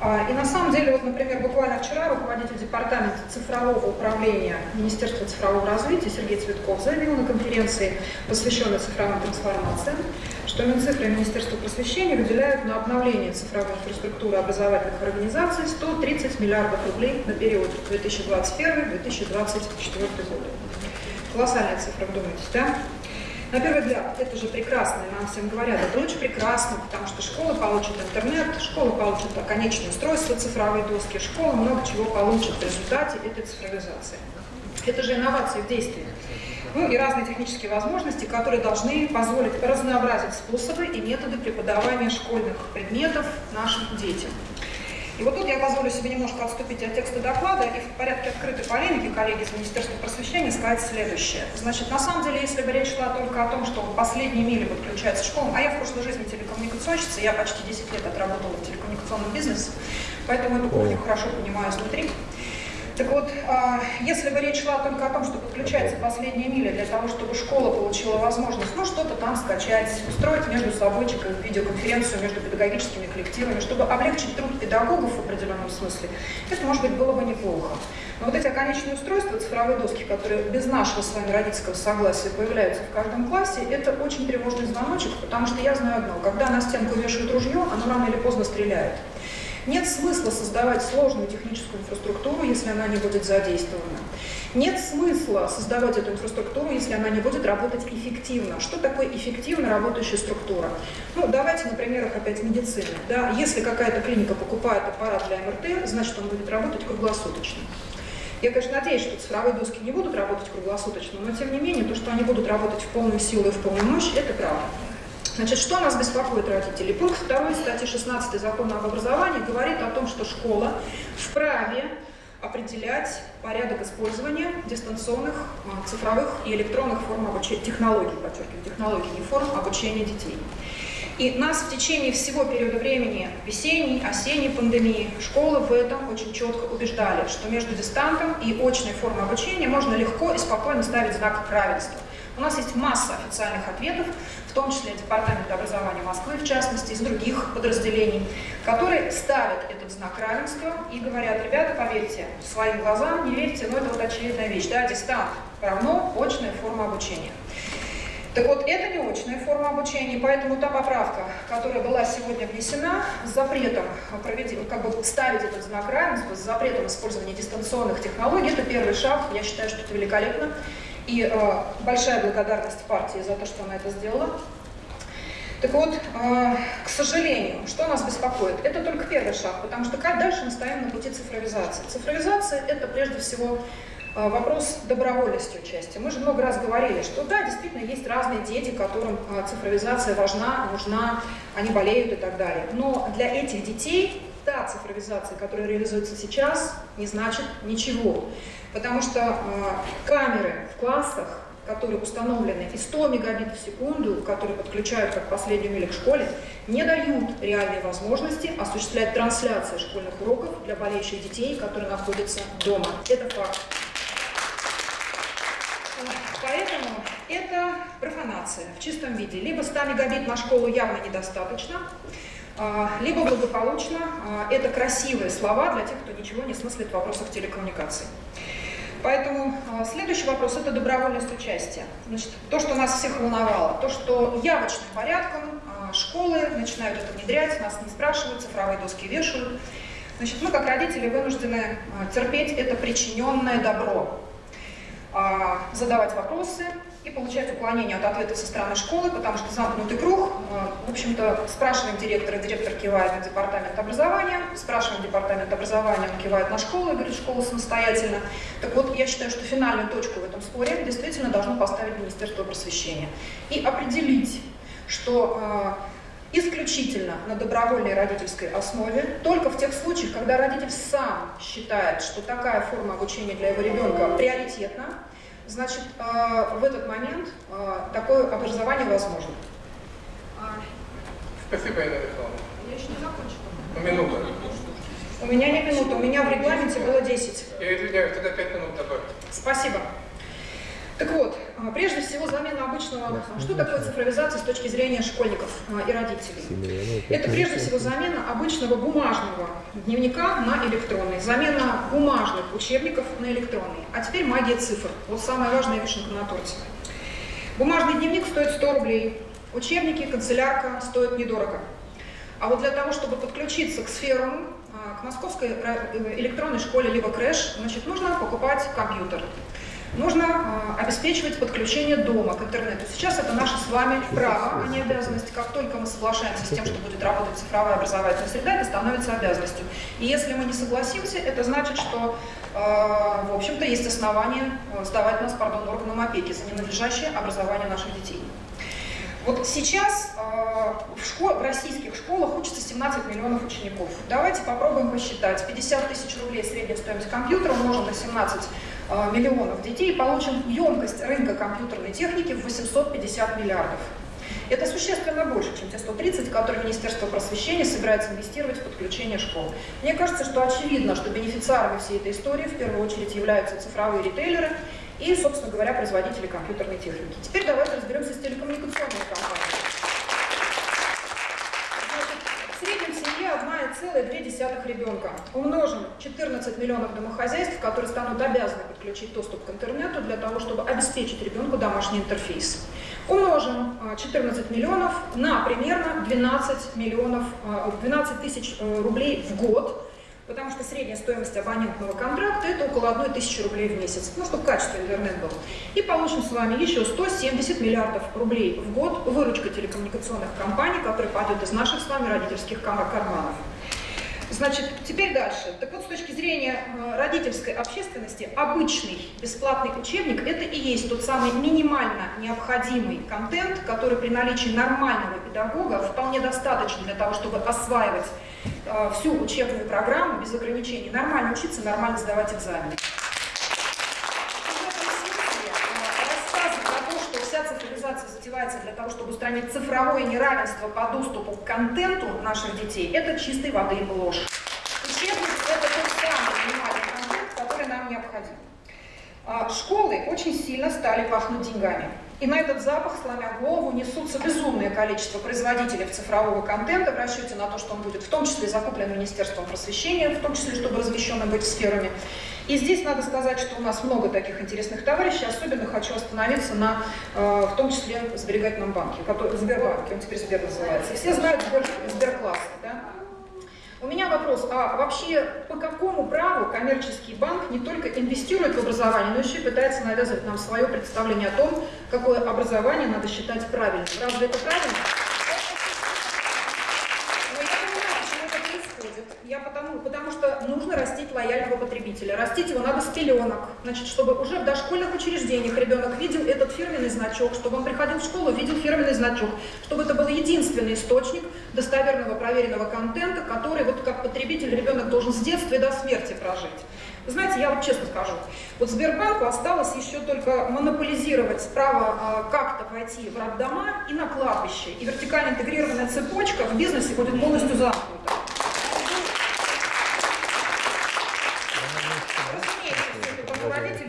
А, и на самом деле, вот, например, буквально вчера руководитель департамента цифрового управления Министерства цифрового развития Сергей Цветков заявил на конференции, посвященной цифровым трансформациям, что Минцифра и Министерство просвещения выделяют на обновление цифровой инфраструктуры образовательных организаций 130 миллиардов рублей на период 2021-2024 год. Колоссальная цифра, думаете, да? На первый взгляд, это же прекрасно, и нам всем говорят, это очень прекрасно, потому что школа получит интернет, школа получит конечное устройство, цифровые доски, школа много чего получит в результате этой цифровизации. Это же инновации в действии. Ну и разные технические возможности, которые должны позволить разнообразить способы и методы преподавания школьных предметов нашим детям. И вот тут я позволю себе немножко отступить от текста доклада и в порядке открытой полемики коллеги из Министерства просвещения сказать следующее. Значит, на самом деле, если бы речь шла только о том, что в последние мили подключается школа, а я в прошлой жизни телекоммуникационщица, я почти 10 лет отработала в телекоммуникационном бизнесе, поэтому эту кухню хорошо понимаю изнутри. Так вот, а, если бы речь шла только о том, что подключается последняя миля для того, чтобы школа получила возможность, ну, что-то там скачать, устроить между собойчиком видеоконференцию между педагогическими коллективами, чтобы облегчить труд педагогов в определенном смысле, это, может быть, было бы неплохо. Но вот эти оконечные устройства, цифровые доски, которые без нашего с вами родительского согласия появляются в каждом классе, это очень тревожный звоночек, потому что я знаю одно, когда на стенку вешают ружье, оно рано или поздно стреляет. Нет смысла создавать сложную техническую инфраструктуру, если она не будет задействована. Нет смысла создавать эту инфраструктуру, если она не будет работать эффективно. Что такое эффективно работающая структура? Ну, давайте на примерах опять медицины. Да? Если какая-то клиника покупает аппарат для МРТ, значит, он будет работать круглосуточно. Я, конечно, надеюсь, что цифровые доски не будут работать круглосуточно, но тем не менее, то, что они будут работать в полную силу и в полную мощь, это правда. Значит, что нас беспокоит родителей? Пункт 2 статьи 16 Закона об образовании говорит о том, что школа вправе определять порядок использования дистанционных, а, цифровых и электронных форм обучения, технологий, подчеркиваю, технологий, не форм обучения детей. И нас в течение всего периода времени весенней, осенней пандемии школы в этом очень четко убеждали, что между дистантом и очной формой обучения можно легко и спокойно ставить знак равенства. У нас есть масса официальных ответов, в том числе Департамент образования Москвы, в частности, из других подразделений, которые ставят этот знак равенства и говорят, ребята, поверьте своим глазам, не верьте, но это вот очевидная вещь, да, дистант равно очная форма обучения. Так вот, это не очная форма обучения, поэтому та поправка, которая была сегодня внесена с запретом проведения, как бы ставить этот знак равенства, с запретом использования дистанционных технологий, это первый шаг, я считаю, что это великолепно. И э, большая благодарность партии за то, что она это сделала. Так вот, э, к сожалению, что нас беспокоит? Это только первый шаг, потому что как дальше мы стоим на пути цифровизации? Цифровизация – это прежде всего э, вопрос добровольности участия. Мы же много раз говорили, что да, действительно есть разные дети, которым э, цифровизация важна, нужна, они болеют и так далее. Но для этих детей та цифровизация, которая реализуется сейчас, не значит ничего. Потому что э, камеры в классах, которые установлены и 100 мегабит в секунду, которые подключают как последнюю милю к школе, не дают реальной возможности осуществлять трансляцию школьных уроков для болеющих детей, которые находятся дома. Это факт. Поэтому это профанация в чистом виде. Либо 100 мегабит на школу явно недостаточно, а, либо благополучно. А, это красивые слова для тех, кто ничего не смыслит в вопросах телекоммуникаций. Поэтому а, следующий вопрос – это добровольность участия. Значит, то, что нас всех волновало, то, что явочным порядком школы начинают это внедрять, нас не спрашивают, цифровые доски вешают. Значит, мы, как родители, вынуждены терпеть это причиненное добро, задавать вопросы, и получать уклонение от ответа со стороны школы, потому что замкнутый круг. В общем-то, спрашиваем директора, директор кивает на департамент образования, спрашиваем департамент образования, он кивает на школу и говорит, школа самостоятельно. Так вот, я считаю, что финальную точку в этом споре действительно должно поставить Министерство просвещения и определить, что исключительно на добровольной родительской основе, только в тех случаях, когда родитель сам считает, что такая форма обучения для его ребенка приоритетна, значит, э, в этот момент э, такое образование возможно. Спасибо, Ирина Михайловна. Я еще не закончила. Ну, Минута. У меня не минута, у меня в регламенте было 10. Я извиняюсь, тогда 5 минут добавь. Спасибо. Так вот, а, прежде всего замена обычного... Что такое цифровизация с точки зрения школьников а, и родителей? Это прежде всего замена обычного бумажного дневника на электронный, замена бумажных учебников на электронный. А теперь магия цифр. Вот самая важная вишенка на торте. Бумажный дневник стоит 100 рублей, учебники, канцелярка стоят недорого. А вот для того, чтобы подключиться к сферам, а, к московской э, электронной школе либо крэш, значит, нужно покупать компьютер. Нужно э, обеспечивать подключение дома к интернету. Сейчас это наше с вами право, а не обязанность. Как только мы соглашаемся с тем, что будет работать цифровая образовательная среда, это становится обязанностью. И если мы не согласимся, это значит, что, э, в общем-то, есть основания сдавать нас, пардон, органам опеки за ненадлежащее образование наших детей. Вот сейчас э, в, школ, в российских школах учатся 17 миллионов учеников. Давайте попробуем посчитать. 50 тысяч рублей средняя стоимость компьютера умножим на 17 Э, миллионов детей, получим емкость рынка компьютерной техники в 850 миллиардов. Это существенно больше, чем те 130, которые Министерство просвещения собирается инвестировать в подключение школ. Мне кажется, что очевидно, что бенефициарами всей этой истории в первую очередь являются цифровые ритейлеры и, собственно говоря, производители компьютерной техники. Теперь давайте разберемся с телекоммуникационными компаниями. 1,2 ребенка. Умножим 14 миллионов домохозяйств, которые станут обязаны подключить доступ к интернету для того, чтобы обеспечить ребенку домашний интерфейс. Умножим 14 а, миллионов на примерно 12, миллионов, 12 а, тысяч э, рублей в год, потому что средняя стоимость абонентного контракта это около 1 тысячи рублей в месяц, ну, чтобы качество интернет был. И получим с вами еще 170 миллиардов рублей в год выручка телекоммуникационных компаний, которая пойдет из наших с вами родительских карманов. Значит, теперь дальше. Так вот, с точки зрения э, родительской общественности, обычный бесплатный учебник – это и есть тот самый минимально необходимый контент, который при наличии нормального педагога вполне достаточно для того, чтобы осваивать э, всю учебную программу без ограничений, нормально учиться, нормально сдавать экзамены. Затевается для того, чтобы устранить цифровое неравенство по доступу к контенту наших детей, это чистой воды ложь. Учебник – это тот самый минимальный контент, который нам необходим. А, школы очень сильно стали пахнуть деньгами. И на этот запах, сломя голову, несутся безумное количество производителей цифрового контента в расчете на то, что он будет в том числе закуплен Министерством просвещения, в том числе, чтобы размещенным быть сферами. И здесь надо сказать, что у нас много таких интересных товарищей. Особенно хочу остановиться на, э, в том числе, сберегательном банке, который, Сбербанке, он теперь Сбер называется. Все знают Сбер, Сберкласс, да? У меня вопрос, а вообще по какому праву коммерческий банк не только инвестирует в образование, но еще и пытается навязывать нам свое представление о том, какое образование надо считать правильным? Разве это правильно? Я потому, потому что нужно растить лояльного потребителя. Растить его надо с пеленок. Значит, чтобы уже в дошкольных учреждениях ребенок видел этот фирменный значок, чтобы он приходил в школу, видел фирменный значок, чтобы это был единственный источник достоверного проверенного контента, который вот как потребитель ребенок должен с детства и до смерти прожить. Вы знаете, я вот честно скажу, вот Сбербанку осталось еще только монополизировать право э, как-то войти в роддома и на кладбище. И вертикально интегрированная цепочка в бизнесе будет полностью замкнута.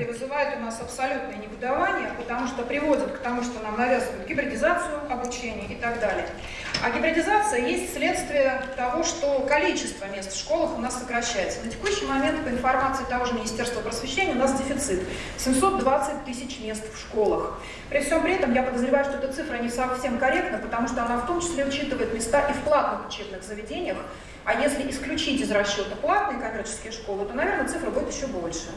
Вызывает у нас абсолютное негодование, потому что приводит к тому, что нам навязывают гибридизацию обучения и так далее. А гибридизация есть следствие того, что количество мест в школах у нас сокращается. На текущий момент, по информации того же Министерства просвещения, у нас дефицит 720 тысяч мест в школах. При всем при этом я подозреваю, что эта цифра не совсем корректна, потому что она в том числе учитывает места и в платных учебных заведениях, а если исключить из расчета платные коммерческие школы, то, наверное, цифра будет еще больше.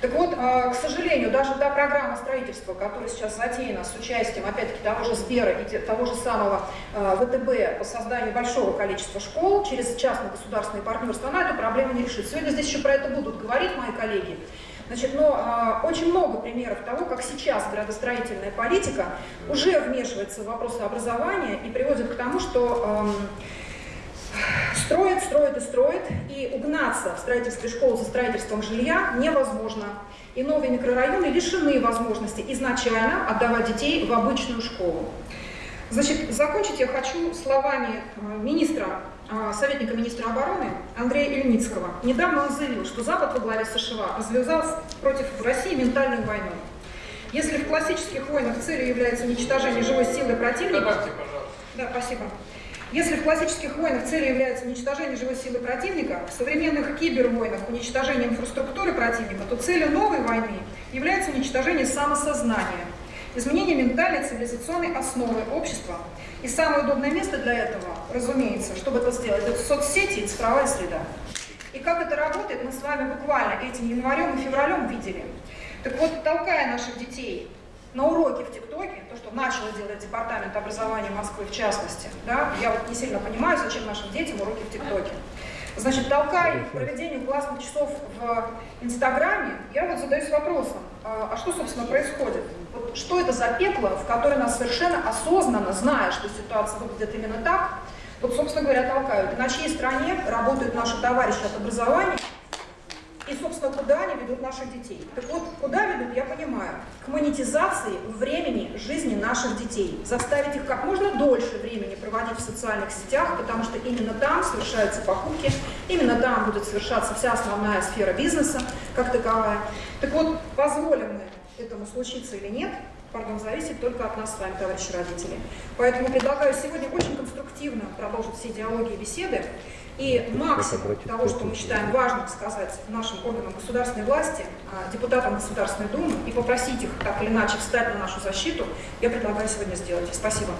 Так вот, а, к сожалению, даже та программа строительства, которая сейчас затеяна с участием, опять-таки, того же Сбера и того же самого а, ВТБ по созданию большого количества школ через частно-государственные партнерства, она эту проблему не решит. Сегодня здесь еще про это будут говорить мои коллеги. Значит, но а, очень много примеров того, как сейчас градостроительная политика уже вмешивается в вопросы образования и приводит к тому, что э, строят, строят и строят, и угнаться в строительстве школ за строительством жилья невозможно. И новые микрорайоны лишены возможности изначально отдавать детей в обычную школу. Значит, закончить я хочу словами э, министра а, советника министра обороны Андрея Ильницкого. Недавно он заявил, что Запад во главе США развязал против России ментальную войну. Если в классических войнах целью является уничтожение живой силы противника... Добавьте, пожалуйста. Да, спасибо. Если в классических войнах целью является уничтожение живой силы противника, в современных кибервойнах уничтожение инфраструктуры противника, то целью новой войны является уничтожение самосознания, изменение ментальной цивилизационной основы общества – и самое удобное место для этого, разумеется, чтобы это сделать, это соцсети и цифровая среда. И как это работает, мы с вами буквально этим январем и февралем видели. Так вот, толкая наших детей на уроки в ТикТоке, то, что начал делать Департамент образования Москвы в частности, да, я вот не сильно понимаю, зачем нашим детям уроки в ТикТоке. Значит, толкая их к проведению классных часов в Инстаграме, я вот задаюсь вопросом, а, а что, собственно, происходит? Вот что это за пекло, в которое нас совершенно осознанно, зная, что ситуация выглядит именно так, вот, собственно говоря, толкают. И на чьей стороне работают наши товарищи от образования, и, собственно, куда они ведут наших детей. Так вот, куда ведут, я понимаю. К монетизации времени жизни наших детей. Заставить их как можно дольше времени проводить в социальных сетях, потому что именно там совершаются покупки, именно там будет совершаться вся основная сфера бизнеса как таковая. Так вот, позволим мы этому случиться или нет, пардон, зависит только от нас с вами, товарищи родители. Поэтому предлагаю сегодня очень конструктивно продолжить все диалоги и беседы. И максимум того, что мы считаем важным сказать нашим органам государственной власти, а, депутатам Государственной Думы и попросить их так или иначе встать на нашу защиту, я предлагаю сегодня сделать. Спасибо.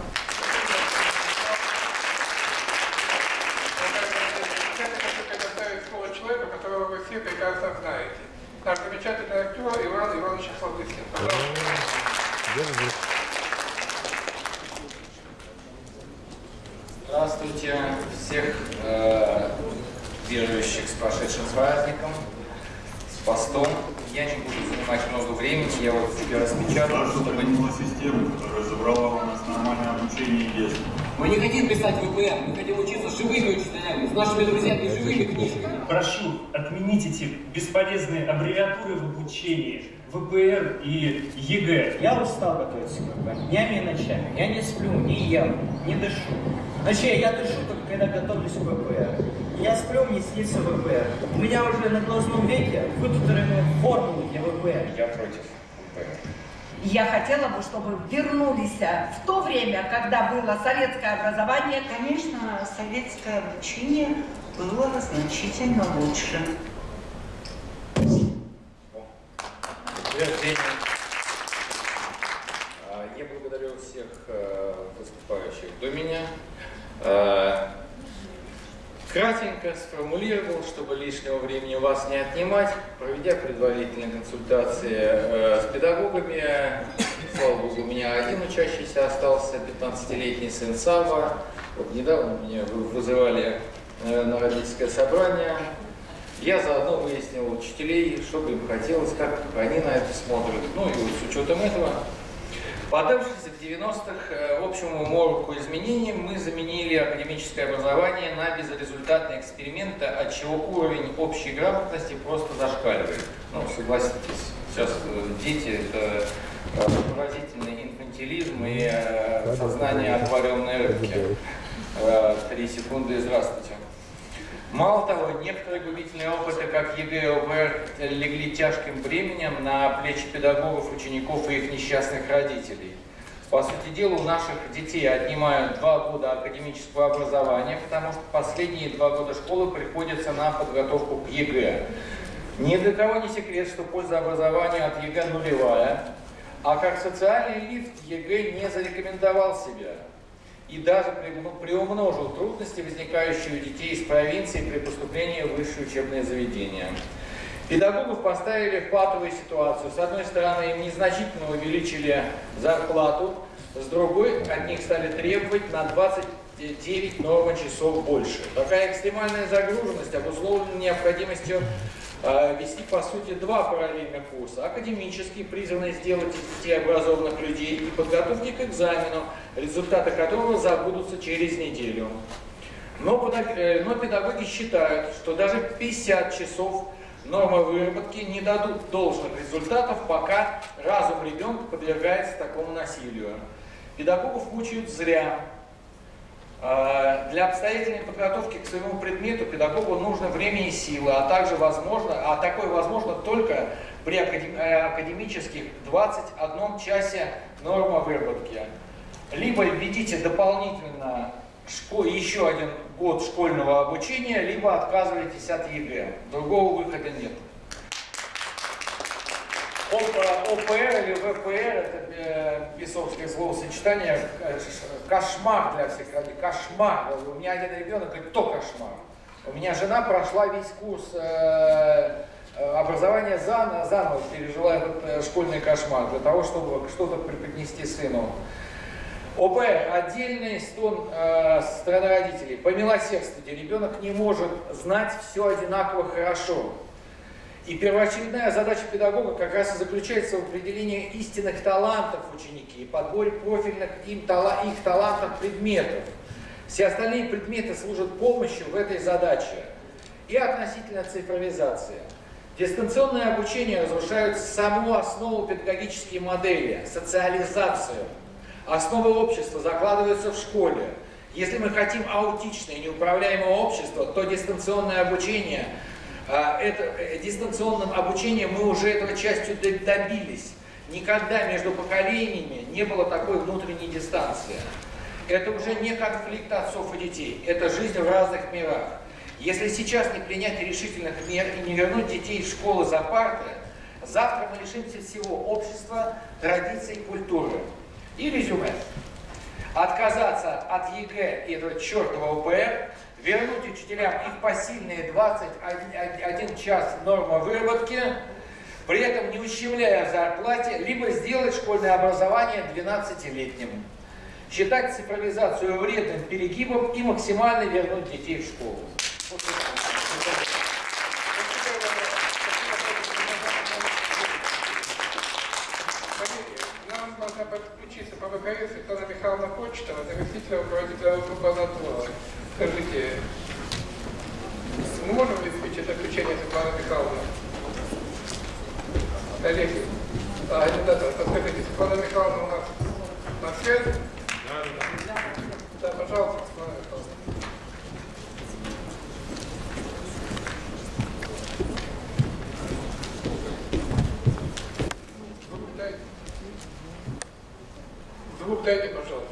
человека, которого вы все прекрасно знаете. Наш замечательный актер Иван Иванович Охлобыстин. Пожалуйста. Здравствуйте всех э, верующих с прошедшим праздником, с постом. Я не буду занимать много времени, я вот себе распечатал, чтобы... систему, которая забрала у нас нормальное обучение и детство. Мы не хотим писать ВПР, мы хотим учиться живыми нашими друзьями живыми книжками. Прошу отменить эти бесполезные аббревиатуры в обучении. ВПР и ЕГЭ. Я устал готовиться к ВПР. Днями и ночами. Я не сплю, не ем, не дышу. Вообще, я дышу только когда готовлюсь к ВПР. Я сплю, мне снится ВПР. У меня уже на глазном веке выпутаны формулы для ВПР. Я против. Я хотела бы, чтобы вернулись в то время, когда было советское образование. Конечно, советское обучение было значительно лучше. А, я благодарю всех э, выступающих до меня. Э, кратенько сформулировал, чтобы лишнего времени у вас не отнимать, проведя предварительные консультации э, с педагогами. Слава Богу, у меня один учащийся остался, 15-летний сын Сава. Вот недавно меня вызывали на родительское собрание. Я заодно выяснил у учителей, что бы им хотелось, как они на это смотрят. Ну и с учетом этого, поддавшись 90-х общему мороку изменений, мы заменили академическое образование на безрезультатные эксперименты, от чего уровень общей грамотности просто зашкаливает. Ну, согласитесь, сейчас дети – это поразительный инфантилизм и сознание аквариумной рыбки. Три секунды и здравствуйте. Мало того, некоторые губительные опыты, как ЕГЭ и ВПР, легли тяжким бременем на плечи педагогов, учеников и их несчастных родителей. По сути дела, у наших детей отнимают два года академического образования, потому что последние два года школы приходятся на подготовку к ЕГЭ. Ни для кого не секрет, что польза образования от ЕГЭ нулевая, а как социальный лифт ЕГЭ не зарекомендовал себя и даже приумножил трудности, возникающие у детей из провинции при поступлении в высшее учебное заведение. Педагогов поставили в патовую ситуацию. С одной стороны, им незначительно увеличили зарплату, с другой, от них стали требовать на 29 нормы часов больше. Такая экстремальная загруженность обусловлена необходимостью э, вести, по сути, два параллельных курса. Академический, призванный сделать из детей образованных людей, и подготовки к экзамену, результаты которого забудутся через неделю. Но, э, но педагоги считают, что даже 50 часов нормы выработки не дадут должных результатов, пока разум ребенка подвергается такому насилию. Педагогов мучают зря. А, Для обстоятельной подготовки к своему предмету педагогу нужно время и силы, а также возможно, а такое возможно только при э, академических 21 часе норма выработки. Либо введите дополнительно еще один год школьного обучения, либо отказывайтесь от ЕГЭ. Другого выхода нет. Оп- ОПР или ВПР, это э, бесовское словосочетание, э, кошмар для всех родителей, кошмар. У меня один ребенок говорит, то кошмар. У меня жена прошла весь курс э, образования заново, заново пережила этот школьный кошмар для того, чтобы что-то преподнести сыну. ОП – отдельный стон э, со стороны родителей. Помилосердствуйте, ребенок не может знать все одинаково хорошо. И первоочередная задача педагога как раз и заключается в определении истинных талантов ученики и подборе профильных им тала, их талантов предметов. Все остальные предметы служат помощью в этой задаче. И относительно цифровизации. Дистанционное обучение разрушает саму основу педагогической модели, социализацию. Основы общества закладываются в школе. Если мы хотим аутичное, неуправляемое общество, то дистанционное обучение, а, это, э, дистанционным обучением мы уже этого частью добились. Никогда между поколениями не было такой внутренней дистанции. Это уже не конфликт отцов и детей, это жизнь в разных мирах. Если сейчас не принять решительных мер и не вернуть детей в школы за парты, завтра мы лишимся всего общества, традиций, культуры. И резюме. Отказаться от ЕГЭ и этого чертового ВПР, вернуть учителям их посильные 21 час норма выработки, при этом не ущемляя в зарплате, либо сделать школьное образование 12-летним. Считать цифровизацию вредным перегибом и максимально вернуть детей в школу. Вот это. Коллеги, нам должна подключиться по ВКС Светлана Михайловна Почтова, заместитель руководителя группы «Анатола». Скажите, мы можем обеспечить отключение Светланы Михайловны? Коллеги, а, ребята, подскажите, Светлана Михайловна у нас на связи? Да, пожалуйста, Светлана Михайловна. Звук дайте. Звук дайте, пожалуйста.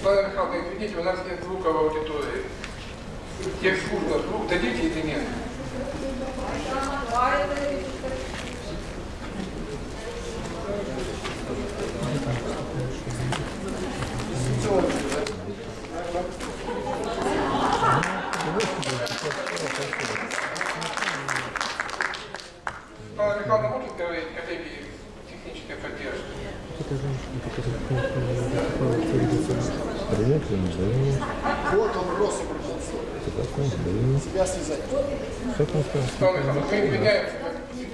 Светлана Михайловна, извините, у нас нет звука в аудитории. Тех служба, звук дадите или нет? Светлана Михайловна может говорить коллеги технической поддержки? Привет, Лена. Вот он, рос Себя связать. Светлана Михайловна, мы извиняемся, как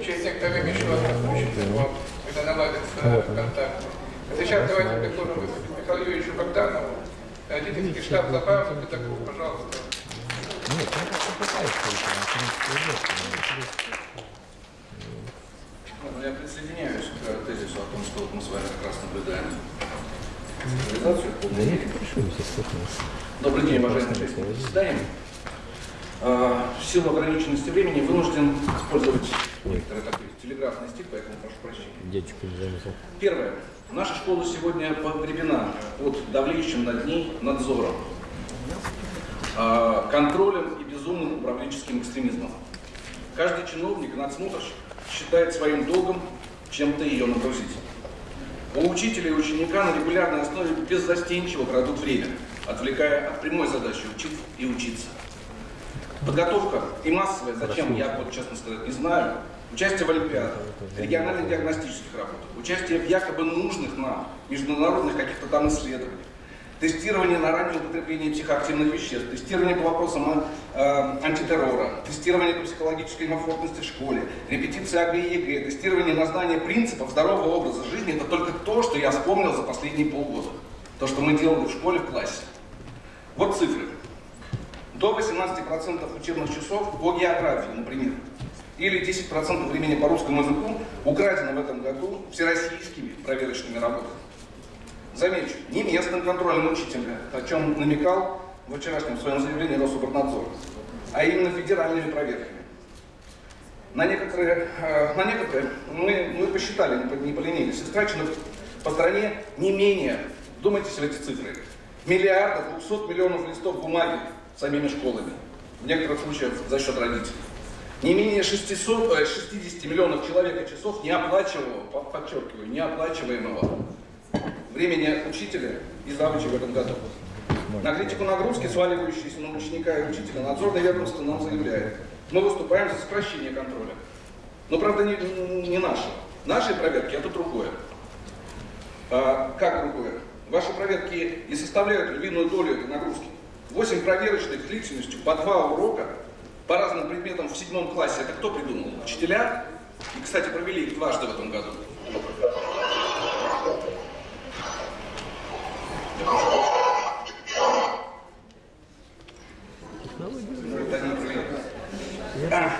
через некоторое время еще раз подключимся к вам, когда наладится контакт. А сейчас давайте предложим выступить Михаилу Юрьевичу Богданову, родительский штаб забавы, педагог, пожалуйста. Нет, он как-то пытается Ну, Я присоединяюсь к тезису о том, что вот мы с вами как раз наблюдаем цифровизацию в полной мере. Добрый день, уважаемые заседания. В силу ограниченности времени вынужден использовать некоторый такой телеграфный стиль, поэтому прошу прощения. Дядечка не заметил. Первое. Наша школа сегодня погребена под давлеющим над ней надзором, а, контролем и безумным управленческим экстремизмом. Каждый чиновник и надсмотрщик считает своим долгом чем-то ее нагрузить. У учителя и ученика на регулярной основе беззастенчиво крадут время, отвлекая от прямой задачи учить и учиться. Подготовка и массовая, зачем, я вот честно сказать не знаю, участие в олимпиадах, региональных диагностических работах, участие в якобы нужных нам международных каких-то там исследованиях, тестирование на раннее употребление психоактивных веществ, тестирование по вопросам э, антитеррора, тестирование по психологической комфортности в школе, репетиция ОГЭ и ЕГЭ, тестирование на знание принципов здорового образа жизни, это только то, что я вспомнил за последние полгода. То, что мы делали в школе, в классе. Вот цифры. До 18% учебных часов по географии, например, или 10% времени по русскому языку украдено в этом году всероссийскими проверочными работами. Замечу, не местным контролем учителя, о чем намекал в вчерашнем своем заявлении Рособорнадзор, а именно федеральными проверками. На некоторые, э, на некоторые мы, мы посчитали, не, поленились, истрачено по стране не менее, думайте в эти цифры, миллиарда 200 миллионов листов бумаги самими школами, в некоторых случаях за счет родителей. Не менее 600, 60 э, миллионов человека часов неоплачиваемого, подчеркиваю, неоплачиваемого времени учителя и завуча в этом году. На критику нагрузки, сваливающиеся на ученика и учителя, надзорное ведомство нам заявляет, мы выступаем за сокращение контроля. Но, правда, не, не наши. Наши проверки – это другое. А, как другое? Ваши проверки и составляют львиную долю этой нагрузки. Восемь проверочных длительностью по два урока по разным предметам в седьмом классе. Это кто придумал? Учителя? И, кстати, провели их дважды в этом году. А,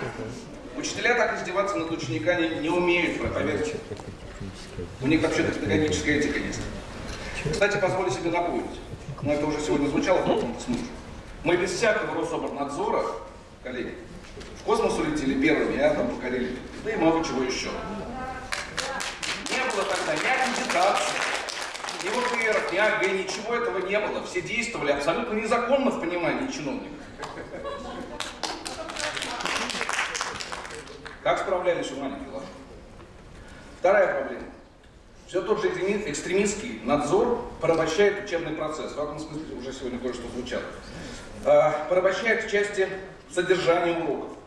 учителя так издеваться над учениками не умеют, поверьте. У них вообще-то педагогическая этика есть. Кстати, позволю себе напомнить, но это уже сегодня звучало в каком-то смысле. Мы без всякого Рособорнадзора, коллеги, в космос улетели первыми, а там покорили, да и много чего еще. Не было тогда ни аккредитации, ни ВПР, ни АГ, ничего этого не было. Все действовали абсолютно незаконно в понимании чиновников. Как справлялись у маленьких? Вторая проблема. Все тот же экстремистский надзор порабощает учебный процесс. В этом смысле уже сегодня кое-что звучало. А, порабощает в части содержания уроков.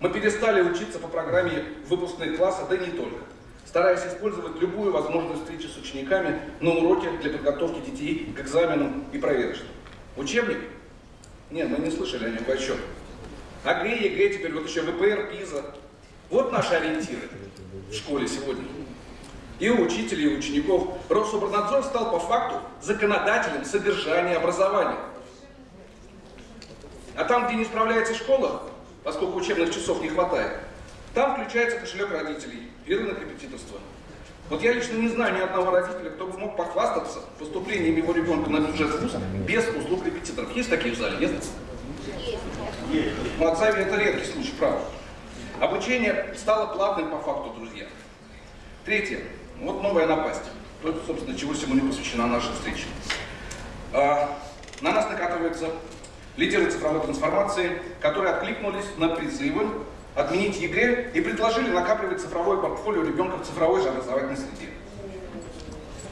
Мы перестали учиться по программе выпускных класса, да не только. Стараясь использовать любую возможность встречи с учениками на уроке для подготовки детей к экзаменам и проверочным. Учебник? Нет, мы не слышали о нем вообще. ОГЭ, ЕГЭ, теперь вот еще ВПР, PISA. Вот наши ориентиры в школе сегодня и у учителей, и у учеников. Рособрнадзор стал по факту законодателем содержания образования. А там, где не справляется школа, поскольку учебных часов не хватает, там включается кошелек родителей и рынок репетиторства. Вот я лично не знаю ни одного родителя, кто бы мог похвастаться поступлением его ребенка на бюджет вуза без услуг репетиторов. Есть такие в зале? Нет? Есть. В Мацаве это редкий случай, правда. Обучение стало платным по факту, друзья. Третье. Вот новая напасть. То, собственно, чего сегодня посвящена наша встреча. А, на нас накатываются лидеры цифровой трансформации, которые откликнулись на призывы отменить ЕГЭ и предложили накапливать цифровое портфолио ребенка в цифровой же образовательной среде.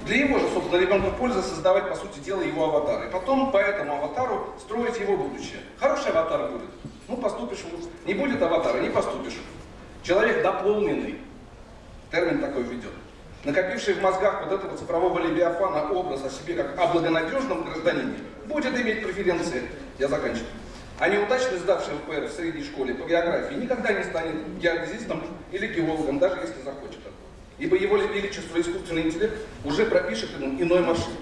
Для его же, собственно, ребенка пользы создавать, по сути дела, его аватар. И потом по этому аватару строить его будущее. Хороший аватар будет. Ну, поступишь. Не будет аватара, не поступишь. Человек дополненный. Термин такой введен накопивший в мозгах вот этого цифрового левиафана образ о себе как о благонадежном гражданине, будет иметь преференции, я заканчиваю. А неудачно сдавший ПР в средней школе по географии никогда не станет геодезистом или геологом, даже если захочет Ибо его величество искусственный интеллект уже пропишет ему иной маршрут.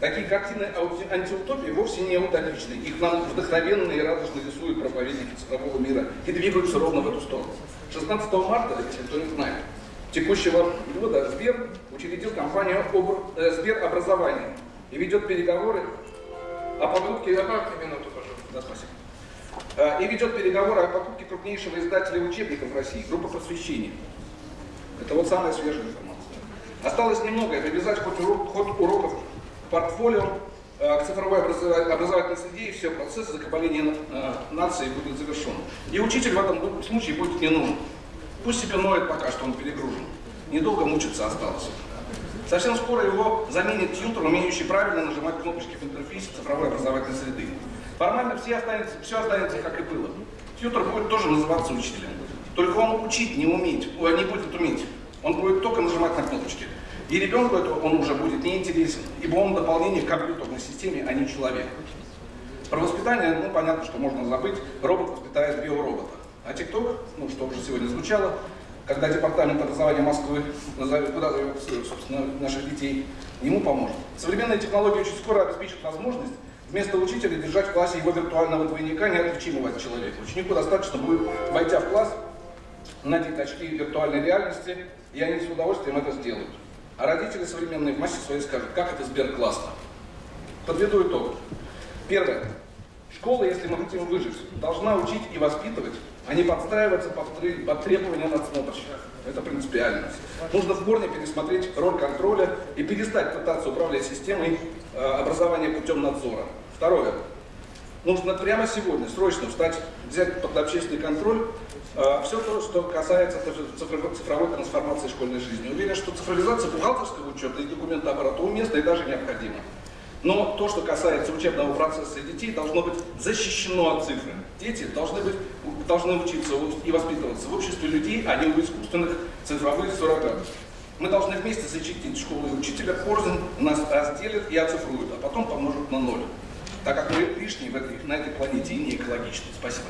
Такие картины антиутопии вовсе не утопичны. Их нам вдохновенно и радостно рисуют проповедники цифрового мира и двигаются ровно в эту сторону. 16 марта, если кто не знает, текущего года Сбер учредил компанию э, Сбер Образование и ведет переговоры о покупке... Добавьте минуту, пожалуйста. Да, спасибо. Э, и ведет переговоры о покупке крупнейшего издателя учебников в России, группа просвещения. Это вот самая свежая информация. Осталось немного, привязать хоть урок, ход уроков к портфолио, э, к цифровой образовательной среде, и все, процесс закабаления нации будет завершен. И учитель в этом случае будет не нужен. Пусть себе ноет пока, что он перегружен. Недолго мучиться осталось. Совсем скоро его заменит тьютер, умеющий правильно нажимать кнопочки в интерфейсе цифровой образовательной среды. Формально все останется, все останется, как и было. Тьютер будет тоже называться учителем. Только он учить не умеет, ой, не будет уметь. Он будет только нажимать на кнопочки. И ребенку это он уже будет неинтересен, ибо он дополнение к компьютерной системе, а не человек. Про воспитание, ну, понятно, что можно забыть. Робот воспитает биоробота. А ТикТок, ну, что уже сегодня звучало, когда Департамент образования Москвы назовет, куда зовет, собственно, наших детей, ему поможет. Современные технологии очень скоро обеспечат возможность вместо учителя держать в классе его виртуального двойника, неотличимого от человека. Ученику достаточно будет, войдя в класс, надеть очки виртуальной реальности, и они с удовольствием это сделают. А родители современные в массе своей скажут, как это Сбер классно. Подведу итог. Первое. Школа, если мы хотим выжить, должна учить и воспитывать, не подстраиваться под, под требования надсмотрщика. Это принципиально. Нужно в корне пересмотреть роль контроля и перестать пытаться управлять системой э, образования путем надзора. Второе. Нужно прямо сегодня срочно встать, взять под общественный контроль все то, что касается цифровой, цифровой трансформации школьной жизни. Уверен, что цифровизация бухгалтерского учета и документооборота уместна и даже необходима. Но то, что касается учебного процесса детей, должно быть защищено от цифры. Дети должны, быть, должны учиться и воспитываться в обществе людей, а не у искусственных цифровых суррогатов. Мы должны вместе защитить школу и учителя, порознь нас разделят и оцифруют, а потом помножат на ноль. Так как мы лишние в этой, на этой планете и не экологичны. Спасибо.